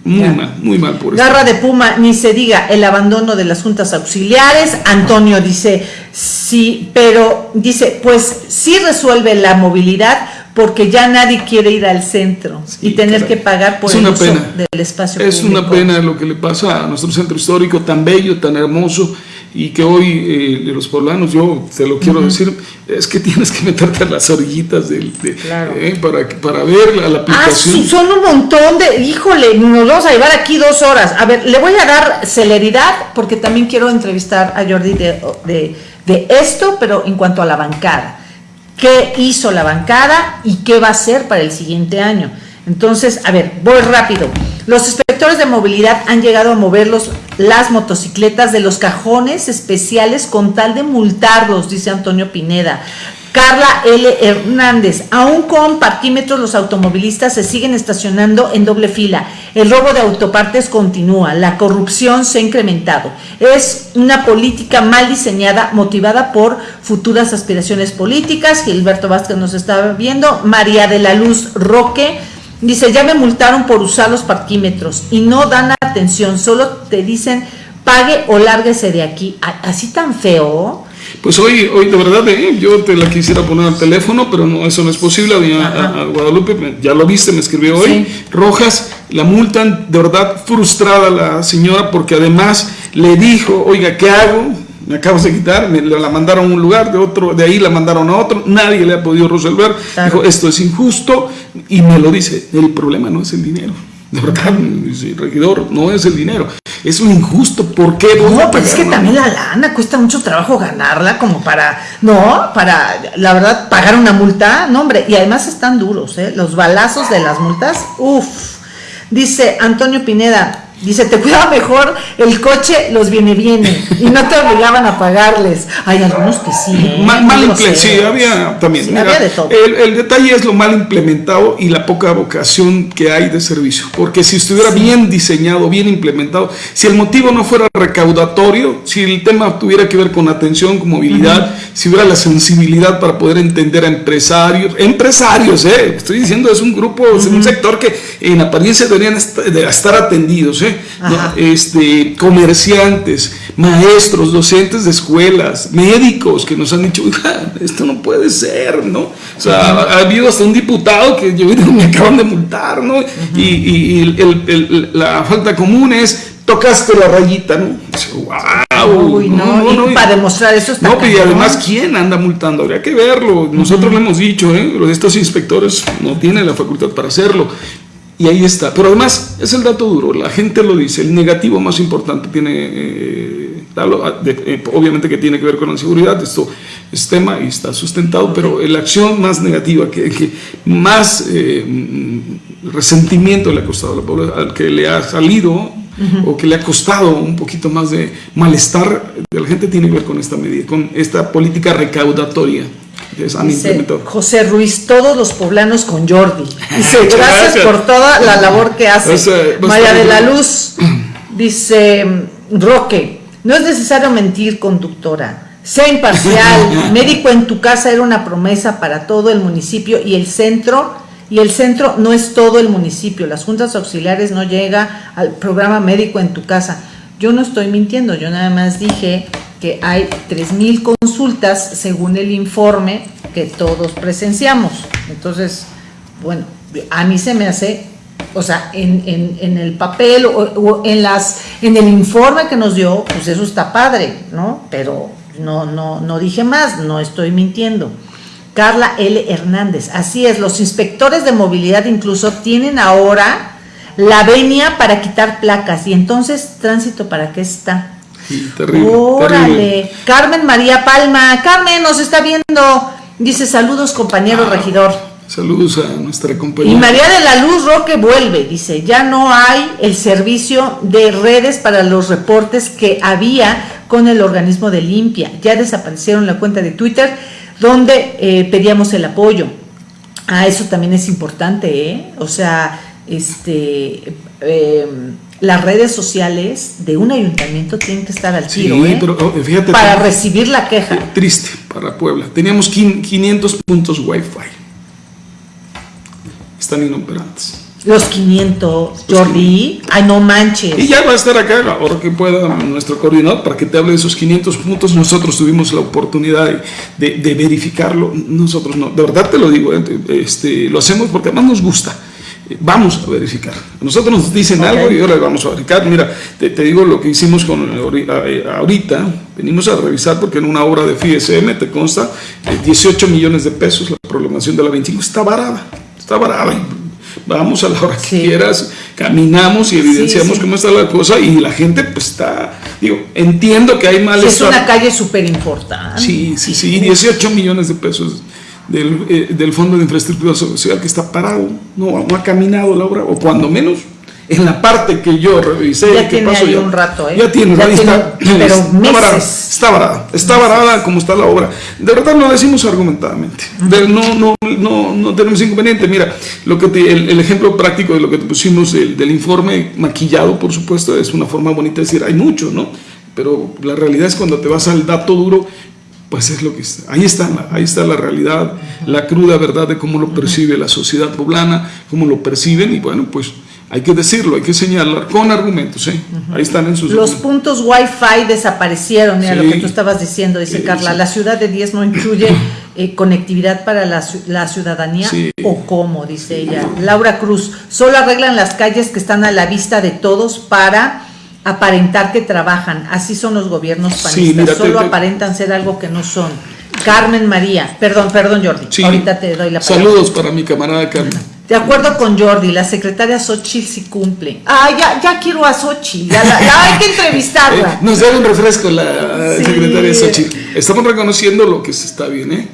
Muy mal, muy mal por eso. Garra de Puma, ni se diga el abandono de las juntas auxiliares. Antonio dice, sí, pero dice, pues sí resuelve la movilidad porque ya nadie quiere ir al centro y tener que pagar por el uso del espacio es una pena lo que le pasa a nuestro centro histórico tan bello, tan hermoso y que hoy eh, los poblanos, yo te lo quiero decir, es que tienes que meterte a las orillitas del, eh, para, para ver la, la ah, aplicación. Ah, son un montón de, híjole, nos vamos a llevar aquí dos horas. A ver, le voy a dar celeridad porque también quiero entrevistar a Jordi de, de esto, pero en cuanto a la bancada. ¿Qué hizo la bancada y qué va a hacer para el siguiente año? Entonces, a ver, voy rápido. Los inspectores de movilidad han llegado a mover las motocicletas de los cajones especiales con tal de multarlos, dice Antonio Pineda. Carla L. Hernández, aún con parquímetros los automovilistas se siguen estacionando en doble fila. El robo de autopartes continúa, la corrupción se ha incrementado. Es una política mal diseñada, motivada por futuras aspiraciones políticas. Gilberto Vázquez nos está viendo. María de la Luz Roque Dice, ya me multaron por usar los parquímetros y no dan atención, solo te dicen pague o lárguese de aquí. Así tan feo. Pues hoy, hoy de verdad, eh, yo te la quisiera poner al teléfono, pero no, eso no es posible. A, Guadalupe, ya lo viste, me escribió hoy. Rojas, la multan, de verdad frustrada la señora, porque además le dijo, oiga, ¿qué hago? me acabas de quitar, me la mandaron a un lugar, de otro, de ahí la mandaron a otro, nadie le ha podido resolver. Dijo, esto es injusto y me lo dice, el problema no es el dinero. De verdad, regidor, no es el dinero, es un injusto. ¿Por qué? No, pues es que también la lana cuesta mucho trabajo ganarla, como para, no, para, la verdad, pagar una multa, no, hombre, y además están duros, ¿eh? Los balazos de las multas, uff. Dice Antonio Pineda, Dice, te cuidaba mejor el coche, los viene viene y no te obligaban a pagarles. Hay algunos que sí. ¿eh? Mal, sí, había también. había de todo. El, detalle es lo mal implementado y la poca vocación que hay de servicio. Porque si estuviera bien diseñado, bien implementado, si el motivo no fuera recaudatorio, si el tema tuviera que ver con atención, con movilidad, si hubiera la sensibilidad para poder entender a empresarios, empresarios, eh, estoy diciendo, es un grupo, es un sector que en apariencia deberían estar atendidos, eh, este, comerciantes, maestros, docentes de escuelas, médicos que nos han dicho, esto no puede ser, ¿no? O sea, ha, habido hasta un diputado que yo me acaban de multar, ¿no? Y, la falta común es tocaste la rayita, ¿no? Wow, no, y para demostrar eso está No, y además, ¿quién anda multando? Habría que verlo. Nosotros lo hemos dicho, ¿eh? Estos inspectores no tienen la facultad para hacerlo. Y ahí está. Pero además, es el dato duro, la gente lo dice, el negativo más importante tiene, eh, eh, obviamente que tiene que ver con la seguridad, esto es tema y está sustentado, pero la acción más negativa, que, más eh, resentimiento le ha costado a la población, al que le ha salido o que le ha costado un poquito más de malestar de la gente tiene que ver con esta medida, con esta política recaudatoria. Dice José Ruiz, todos los poblanos con Jordi. Dice, gracias, por toda la labor que hace. María de la Luz dice, Roque, no es necesario mentir, conductora. Sea imparcial. Médico en tu casa era una promesa para todo el municipio y el centro, y el centro no es todo el municipio. Las juntas auxiliares no llega al programa médico en tu casa. Yo no estoy mintiendo, yo nada más dije que hay 3.000 consultas según el informe que todos presenciamos. Entonces, bueno, a mí se me hace, o sea, en, el papel o, en, las, en el informe que nos dio, pues eso está padre, ¿no? Pero no, no, no dije más, no estoy mintiendo. Carla L. Hernández. Así es, los inspectores de movilidad incluso tienen ahora la venia para quitar placas. Y entonces, tránsito, ¿para qué está? terrible, Órale. Carmen María Palma. Carmen nos está viendo. Dice saludos, compañero Ah. regidor. Saludos a nuestra Y compañera. María de la Luz Roque vuelve, dice, ya no hay el servicio de redes para los reportes que había con el organismo de limpia. Ya desaparecieron la cuenta de Twitter donde eh, pedíamos el apoyo. Ah, eso también es importante, ¿eh? O sea, este, eh, las redes sociales de un ayuntamiento tienen que estar al Sí, tiro, ¿eh? pero oh, fíjate. Para recibir la queja. Triste para Puebla. Teníamos quin- 500 puntos Wi-Fi. Están inoperantes. Los 500, Jordi. Ay, no manches. Y ya va a estar acá, ahora que pueda nuestro coordinador, para que te hable de esos 500 puntos. Nosotros tuvimos la oportunidad de, de- de verificarlo. Nosotros no, de verdad te lo digo, eh, este, lo hacemos porque además nos gusta. Vamos a verificar. Nosotros nos dicen algo y ahora vamos a verificar. Mira, te, te digo lo que hicimos con eh, ahorita. Venimos a revisar porque en una obra de FISM te consta eh, 18 millones de pesos. La prolongación de la 25 está varada. Está varada. Vamos a la hora que quieras, caminamos y evidenciamos sí. cómo está la cosa y la gente pues está, digo, entiendo que hay Sí, es una calle súper importante. Sí, sí, sí, 18 millones de pesos del, eh, del Fondo de Infraestructura Social que está parado, no, no ha caminado la obra, o cuando menos en la parte que yo revisé. Ya tiene pasó ahí ya- un rato, ¿eh? Ya tiene, Ya tiene, está, pero está varada, meses. está varada, está varada como está la obra. De verdad lo decimos argumentadamente. De- no, no, no, no tenemos inconveniente. Mira, lo que te- el, el ejemplo práctico de lo que te pusimos del, del informe maquillado, por supuesto, es una forma bonita de decir, hay mucho, ¿no? Pero la realidad es cuando te vas al dato duro, pues es lo que está. Ahí está, la- ahí está la realidad, la cruda verdad de cómo lo percibe la sociedad poblana, cómo lo perciben y bueno, pues hay que decirlo, hay que señalar con argumentos, ¿eh? Ahí están en sus Los puntos Wi-Fi desaparecieron, mira Sí. lo que tú estabas diciendo, dice Sí, Carla. sí. La ciudad de 10 no incluye eh, conectividad para la, la ciudadanía o cómo, dice ella. Laura Cruz, solo arreglan las calles que están a la vista de todos para aparentar que trabajan. Así son los gobiernos Sí, panistas, mira, te- solo te- aparentan ser algo que no son. Carmen María, perdón, perdón Jordi, Sí. ahorita te doy la palabra. Saludos para mi camarada Carmen. De acuerdo con Jordi, la secretaria Xochitl sí cumple. Ah, ya, ya quiero a Xochitl, ya, la- ya hay que entrevistarla. Eh, nos da un refresco la Sí. secretaria Xochitl. Estamos reconociendo lo que se está bien, ¿eh?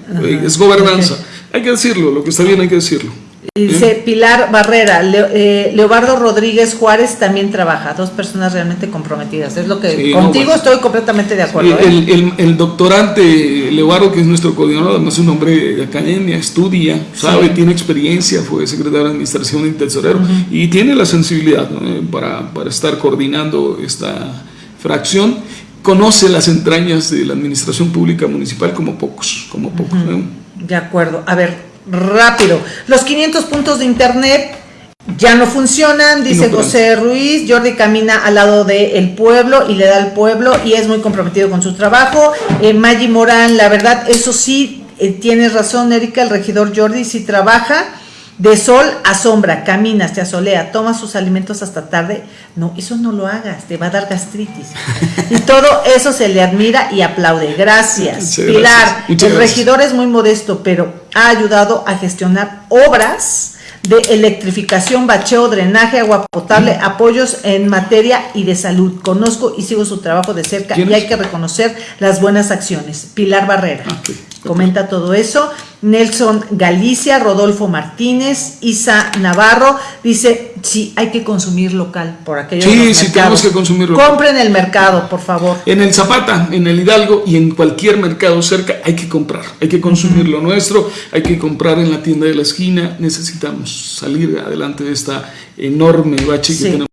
Es gobernanza. Hay que decirlo, lo que está bien hay que decirlo. Dice Pilar Barrera, Leo- eh, Leobardo Rodríguez Juárez también trabaja, dos personas realmente comprometidas. Es lo que Sí, no, contigo bueno. estoy completamente de acuerdo. ¿eh? El, el- el doctorante Leobardo, que es nuestro coordinador, además es un hombre de academia, estudia, sabe, tiene experiencia, fue secretario de administración y tesorero, y tiene la sensibilidad ¿no? Para, para estar coordinando esta fracción. Conoce las entrañas de la administración pública municipal como pocos, como pocos. ¿no? De acuerdo. A ver, rápido. Los 500 puntos de internet ya no funcionan, dice No, José Ruiz. Jordi camina al lado del pueblo y le da al pueblo y es muy comprometido con su trabajo. Eh, Maggi Morán, la verdad, eso sí, eh, tienes razón, Erika, el regidor Jordi sí trabaja. De sol a sombra, camina, se asolea, toma sus alimentos hasta tarde. No, eso no lo hagas, te va a dar gastritis. Y todo eso se le admira y aplaude. Gracias. Muchas Pilar, gracias. El regidor es muy modesto, pero ha ayudado a gestionar obras de electrificación, bacheo, drenaje, agua potable, apoyos en materia y de salud. Conozco y sigo su trabajo de cerca ¿Quién y hay que reconocer las buenas acciones. Pilar Barrera. Ah. Comenta todo eso. Nelson Galicia, Rodolfo Martínez, Isa Navarro, dice, sí, hay que consumir local por aquello Sí, sí, tenemos que consumir local. Compren el mercado, por favor. En el Zapata, en el Hidalgo y en cualquier mercado cerca hay que comprar, hay que consumir lo nuestro, hay que comprar en la tienda de la esquina, necesitamos salir adelante de esta enorme bache Sí. que tenemos.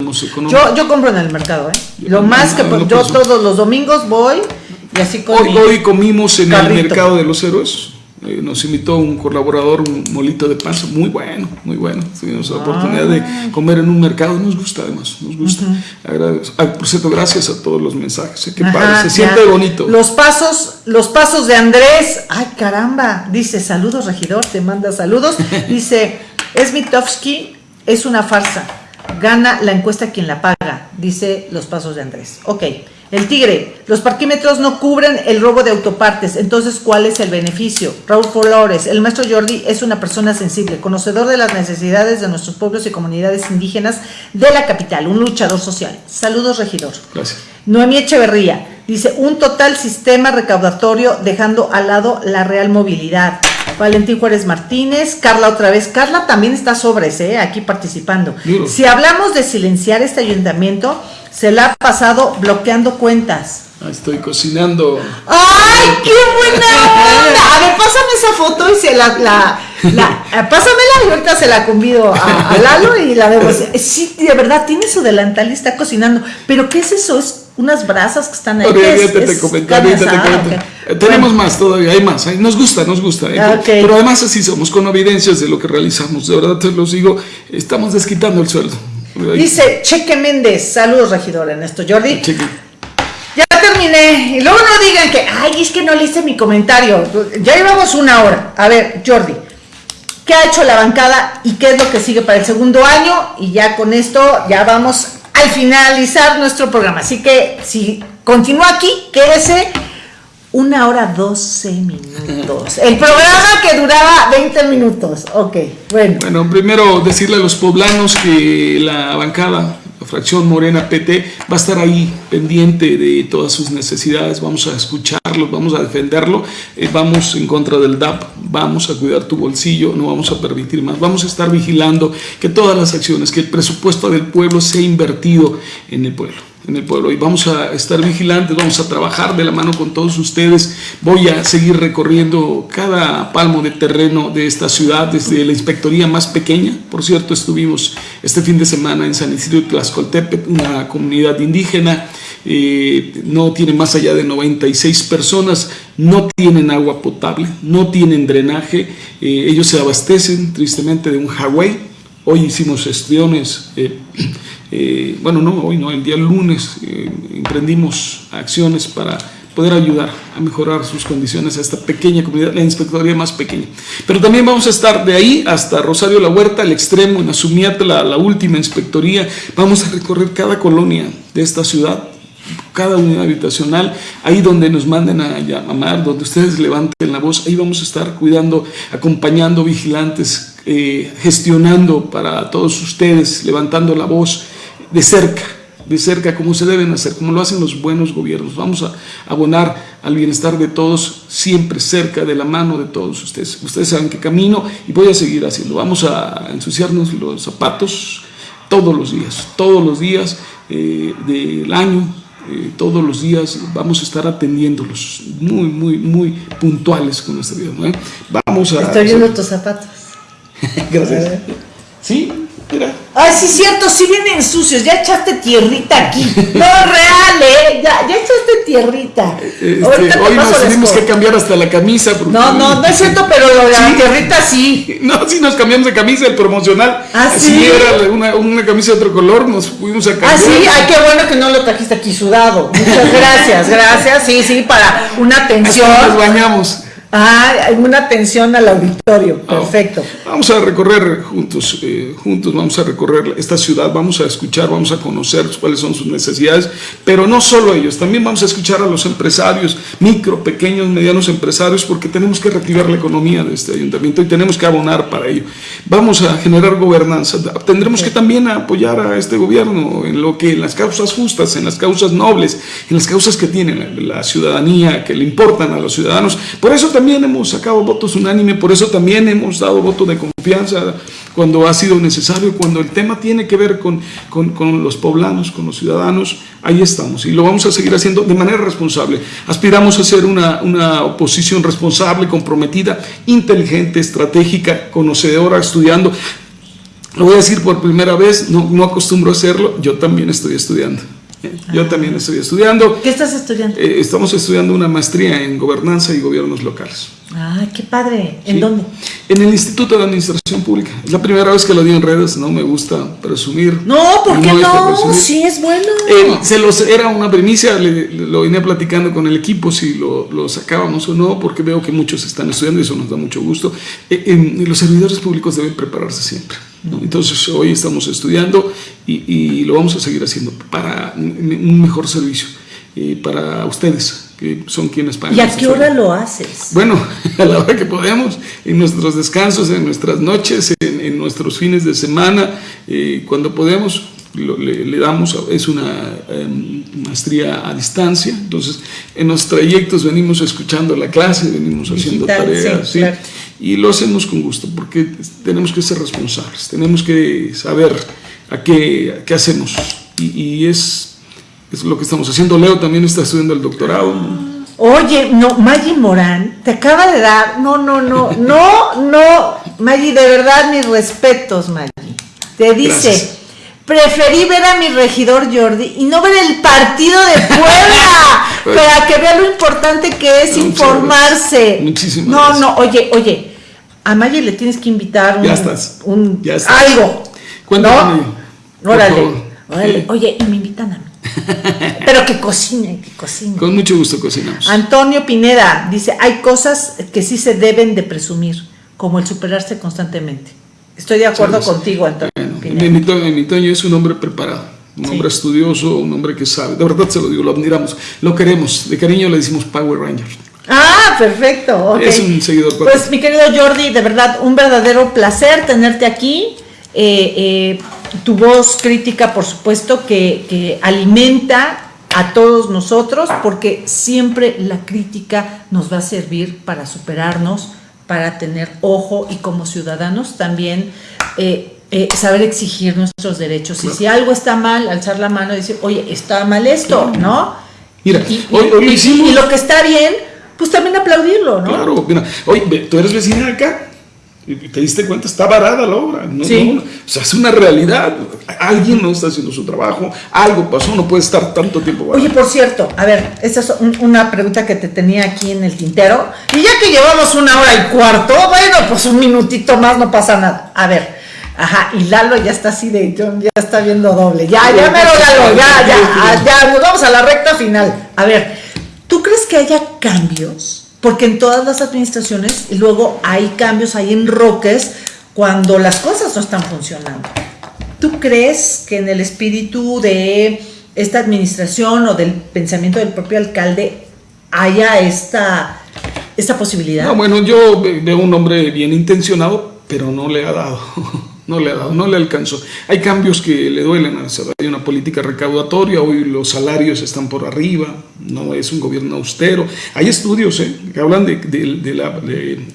Yo, yo compro en el mercado, ¿eh? Lo más que yo todos los domingos voy y así con Hoy, mi- hoy comimos en carrito. el Mercado de los Héroes, eh, nos invitó un colaborador, un molito de panza, muy bueno, muy bueno. Tuvimos la oportunidad Ah. de comer en un mercado, nos gusta además, nos gusta. Ah, por cierto, gracias a todos los mensajes, eh, qué Ajá, padre, se ya. siente bonito. Los pasos, los pasos de Andrés. Ay, caramba. Dice, saludos, regidor, te manda saludos. Dice, Smitovsky es una farsa. Gana la encuesta quien la paga, dice los pasos de Andrés. Ok. El Tigre, los parquímetros no cubren el robo de autopartes, entonces ¿cuál es el beneficio? Raúl Flores, el maestro Jordi es una persona sensible, conocedor de las necesidades de nuestros pueblos y comunidades indígenas de la capital, un luchador social. Saludos, regidor. Gracias. Noemí Echeverría, dice, un total sistema recaudatorio dejando al lado la real movilidad. Valentín Juárez Martínez, Carla otra vez. Carla también está sobre ese, ¿eh? aquí participando. Si hablamos de silenciar este ayuntamiento, se la ha pasado bloqueando cuentas. estoy cocinando. ¡Ay, qué buena onda! A ver, pásame esa foto y se la, la, eh, pásamela y ahorita se la convido a, Lalo y la vemos. Sí, de verdad, tiene su delantal y está cocinando. ¿Pero qué es eso? Es unas brasas que están ahí. Tenemos más todavía, hay más. Nos gusta, nos gusta. ¿eh? Ah, Pero además así somos, con evidencias de lo que realizamos. De verdad te los digo, estamos desquitando el sueldo. Dice Cheque Méndez, saludos regidor Ernesto Jordi. Ya terminé. Y luego no digan que, ay, es que no le hice mi comentario. Ya llevamos una hora. A ver, Jordi, ¿qué ha hecho la bancada y qué es lo que sigue para el segundo año? Y ya con esto ya vamos al finalizar nuestro programa. Así que si continúa aquí, quédese una hora 12 minutos. El programa que duraba 20 minutos. Ok, bueno. Bueno, primero decirle a los poblanos que la bancada, la fracción Morena PT, va a estar ahí pendiente de todas sus necesidades. Vamos a escucharlo, vamos a defenderlo. Eh, vamos en contra del DAP, vamos a cuidar tu bolsillo, no vamos a permitir más. Vamos a estar vigilando que todas las acciones, que el presupuesto del pueblo sea invertido en el pueblo en el pueblo y vamos a estar vigilantes, vamos a trabajar de la mano con todos ustedes. Voy a seguir recorriendo cada palmo de terreno de esta ciudad, desde la inspectoría más pequeña. Por cierto, estuvimos este fin de semana en San Isidro de Tlaxcoltepec, una comunidad indígena, eh, no tiene más allá de 96 personas, no tienen agua potable, no tienen drenaje, eh, ellos se abastecen tristemente de un Huawei. Hoy hicimos gestiones eh, eh, bueno, no, hoy no, el día lunes eh, emprendimos acciones para poder ayudar a mejorar sus condiciones a esta pequeña comunidad, la inspectoría más pequeña. Pero también vamos a estar de ahí hasta Rosario La Huerta, al extremo, en Asumiata, la, la última inspectoría. Vamos a recorrer cada colonia de esta ciudad, cada unidad habitacional, ahí donde nos manden a llamar, donde ustedes levanten la voz, ahí vamos a estar cuidando, acompañando, vigilantes, eh, gestionando para todos ustedes, levantando la voz de cerca, de cerca, como se deben hacer, como lo hacen los buenos gobiernos. Vamos a abonar al bienestar de todos, siempre cerca de la mano de todos ustedes. Ustedes saben qué camino y voy a seguir haciendo. Vamos a ensuciarnos los zapatos todos los días, todos los días eh, del año, eh, todos los días vamos a estar atendiéndolos muy, muy, muy puntuales con nuestra vida. Vamos a... Estoy viendo tus zapatos. Gracias. ¿Sí? Mira. Ay, sí, cierto, sí vienen sucios. Ya echaste tierrita aquí. No, real, ¿eh? Ya, ya echaste tierrita. Este, hoy nos tenemos que cambiar hasta la camisa. No, no, no es cierto, pero la tierrita sí. No, sí nos cambiamos de camisa, el promocional. Ah, sí. Si era una, una, camisa de otro color, nos fuimos a cambiar. Ah, sí, ay, qué bueno que no lo trajiste aquí sudado. Muchas gracias, gracias. Sí, sí, para una atención. nos bañamos. Ah, hay una atención al auditorio, ah, perfecto. Vamos a recorrer juntos, eh, juntos vamos a recorrer esta ciudad, vamos a escuchar, vamos a conocer cuáles son sus necesidades, pero no solo ellos, también vamos a escuchar a los empresarios, micro, pequeños, medianos empresarios, porque tenemos que reactivar la economía de este ayuntamiento y tenemos que abonar para ello. Vamos a generar gobernanza, tendremos que también apoyar a este gobierno en lo que, en las causas justas, en las causas nobles, en las causas que tiene la, la ciudadanía, que le importan a los ciudadanos. Por eso también también hemos sacado votos unánime, por eso también hemos dado voto de confianza cuando ha sido necesario, cuando el tema tiene que ver con, con, los poblanos, con los ciudadanos, ahí estamos y lo vamos a seguir haciendo de manera responsable. Aspiramos a ser una, una oposición responsable, comprometida, inteligente, estratégica, conocedora, estudiando. Lo voy a decir por primera vez, no, no acostumbro a hacerlo, yo también estoy estudiando. Yo ah. también estoy estudiando. ¿Qué estás estudiando? Eh, estamos estudiando una maestría en gobernanza y gobiernos locales. Ah, qué padre. ¿En dónde? En el Instituto de Administración Pública. Es la primera vez que lo digo en redes, no me gusta presumir. No, ¿por qué no? Sí, es bueno. Eh, se los, era una primicia, lo vine platicando con el equipo si lo, lo, sacábamos o no, porque veo que muchos están estudiando y eso nos da mucho gusto. Eh, los servidores públicos deben prepararse siempre. Entonces hoy estamos estudiando y, lo vamos a seguir haciendo para un mejor servicio. eh, para ustedes, que son quienes pagan. ¿Y a qué hora lo haces? Bueno, a la hora que podemos, en nuestros descansos, en nuestras noches, en, nuestros fines de semana, eh, cuando podemos, le, damos, es una em, maestría a distancia, entonces en los trayectos venimos escuchando la clase, venimos haciendo tareas, sí, y lo hacemos con gusto, porque tenemos que ser responsables, tenemos que saber a qué, qué hacemos, y, es, es, lo que estamos haciendo. Leo también está estudiando el doctorado. Oye, no, Maggie Morán, te acaba de dar, no, no, no, no, no, Maggie, de verdad mis respetos, Maggie. Te dice, Preferí ver a mi regidor Jordi y no ver el partido de Puebla para que vea lo importante que es informarse. Muchísimas No, no, oye, oye, a Maya le tienes que invitar un, ya estás, un ya estás. algo. Cuéntame. ¿no? Órale, órale. Oye, y me invitan a mí. Pero que cocine, que cocine. Con mucho gusto cocinamos. Antonio Pineda dice, hay cosas que sí se deben de presumir, como el superarse constantemente. Estoy de acuerdo contigo, Antonio. Mi, Toño es un hombre preparado, un hombre estudioso, un hombre que sabe. De verdad se lo digo, lo admiramos, lo queremos. De cariño le decimos Power Ranger. Ah, perfecto. Es un seguidor. Pues mi querido Jordi, de verdad, un verdadero placer tenerte aquí. Eh, eh, tu voz crítica, por supuesto, que, que alimenta a todos nosotros, porque siempre la crítica nos va a servir para superarnos, para tener ojo y como ciudadanos también eh, eh, saber exigir nuestros derechos. Y si algo está mal, alzar la mano y decir, oye, está mal esto, ¿no? Mira, y, hoy, hoy hicimos... y, lo que está bien, pues también aplaudirlo, ¿no? Claro, mira, oye, tú eres vecina acá, te diste cuenta, está varada la obra. No, sí. o sea, es una realidad. Alguien no está haciendo su trabajo, algo pasó, no puede estar tanto tiempo varada. Oye, por cierto, a ver, esta es una pregunta que te tenía aquí en el tintero. Y ya que llevamos una hora y cuarto, bueno, pues un minutito más, no pasa nada. A ver, ajá, y Lalo ya está así de, ya está viendo doble. Ya, ya mero Lalo, ya, ya, ya, nos vamos a la recta final. A ver, ¿tú crees que haya cambios? porque en todas las administraciones luego hay cambios, hay enroques cuando las cosas no están funcionando. ¿Tú crees que en el espíritu de esta administración o del pensamiento del propio alcalde haya esta, esta posibilidad? No, bueno, yo veo un hombre bien intencionado, pero no le ha dado. no le ha dado, no le alcanzó. Hay cambios que le duelen, hay una política recaudatoria, hoy los salarios están por arriba, no es un gobierno austero. Hay estudios ¿eh? que hablan de,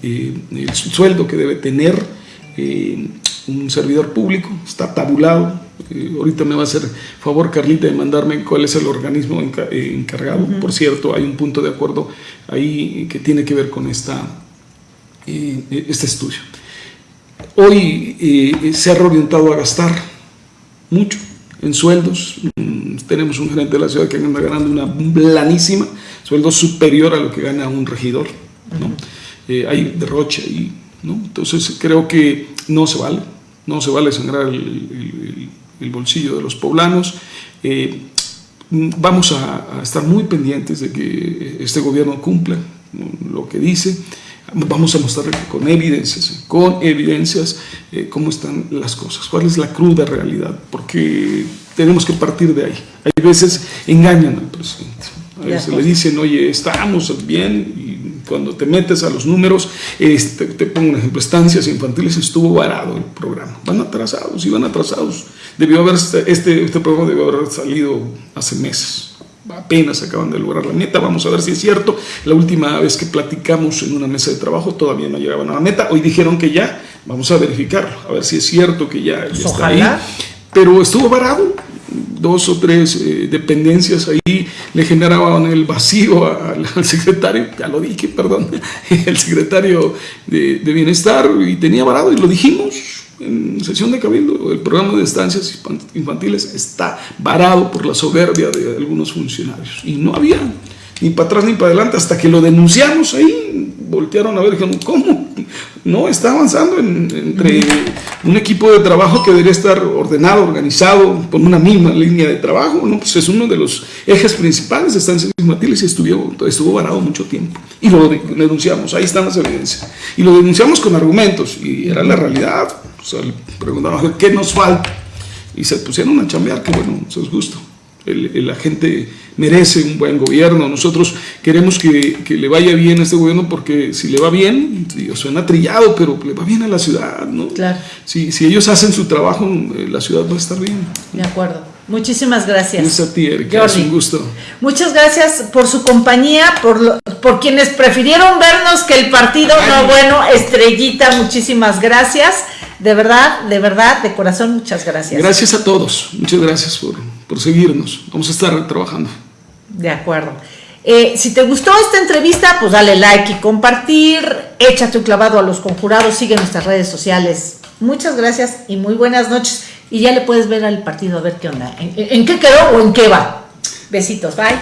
eh, el sueldo que debe tener eh, un servidor público, está tabulado. ahorita me va a hacer favor Carlita de mandarme cuál es el organismo encargado. Por cierto, hay un punto de acuerdo ahí que tiene que ver con esta, este estudio hoy eh, se ha reorientado a gastar mucho en sueldos. Mm, tenemos un gerente de la ciudad que anda ganando una blanísima, sueldo superior a lo que gana un regidor. ¿no? Eh, hay derroche ahí. ¿no? Entonces creo que no se vale, no se vale sangrar el, bolsillo de los poblanos. Eh, vamos a, estar muy pendientes de que este gobierno cumpla lo que dice. Vamos a mostrar con evidencias, con evidencias eh, cómo están las cosas, cuál es la cruda realidad, porque tenemos que partir de ahí. Hay veces engañan al presidente, a veces le dicen, oye, estamos bien, y cuando te metes a los números, este, te pongo un ejemplo, estancias infantiles, estuvo varado el programa, van atrasados, y van atrasados. Debió haber, este, este programa debió haber salido hace meses apenas acaban de lograr la meta, vamos a ver si es cierto. La última vez que platicamos en una mesa de trabajo todavía no llegaban a la meta, hoy dijeron que ya, vamos a verificarlo, a ver si es cierto que ya, está ahí. Pero estuvo varado, dos o tres eh, dependencias ahí le generaban el vacío al, secretario, ya lo dije, perdón, el secretario de, de Bienestar y tenía varado y lo dijimos, en sesión de cabildo, el programa de estancias infantiles está varado por la soberbia de algunos funcionarios. Y no había ni para atrás ni para adelante hasta que lo denunciamos ahí. Voltearon a ver, dijeron, ¿cómo? No, está avanzando entre un equipo de trabajo que debería estar ordenado, organizado, con una misma línea de trabajo. No, pues es uno de los ejes principales de estancias infantiles y estuvo varado mucho tiempo. Y lo denunciamos, ahí están las evidencias. Y lo denunciamos con argumentos, y era la realidad. Sea, le preguntaron, ¿qué nos falta? Y se pusieron a chambear, que bueno, eso es gusto. la gente merece un buen gobierno. Nosotros queremos que, que, le vaya bien a este gobierno porque si le va bien, suena trillado, pero le va bien a la ciudad, ¿no? Claro. Si, si ellos hacen su trabajo, eh, la ciudad va a estar bien. De acuerdo. Muchísimas gracias. Es a ti, Erika. Es un gusto. Muchas gracias por su compañía, por, por quienes prefirieron vernos que el partido no bueno, Estrellita, muchísimas gracias. De verdad, de verdad, de corazón, muchas gracias. Gracias a todos. Muchas gracias por, por seguirnos. Vamos a estar trabajando. De acuerdo. Eh, si te gustó esta entrevista, pues dale like y compartir. Échate un clavado a los conjurados. Sigue nuestras redes sociales. Muchas gracias y muy buenas noches y ya le puedes ver al partido a ver qué onda, en, qué quedó o en qué va. Besitos, bye.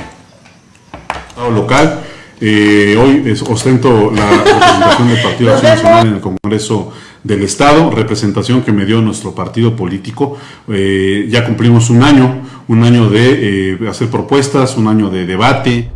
Local, eh, hoy ostento la representación del Partido Acción Nacional en el Congreso del Estado, representación que me dio nuestro partido político. Eh, ya cumplimos un año, un año de eh, hacer propuestas, un año de debate.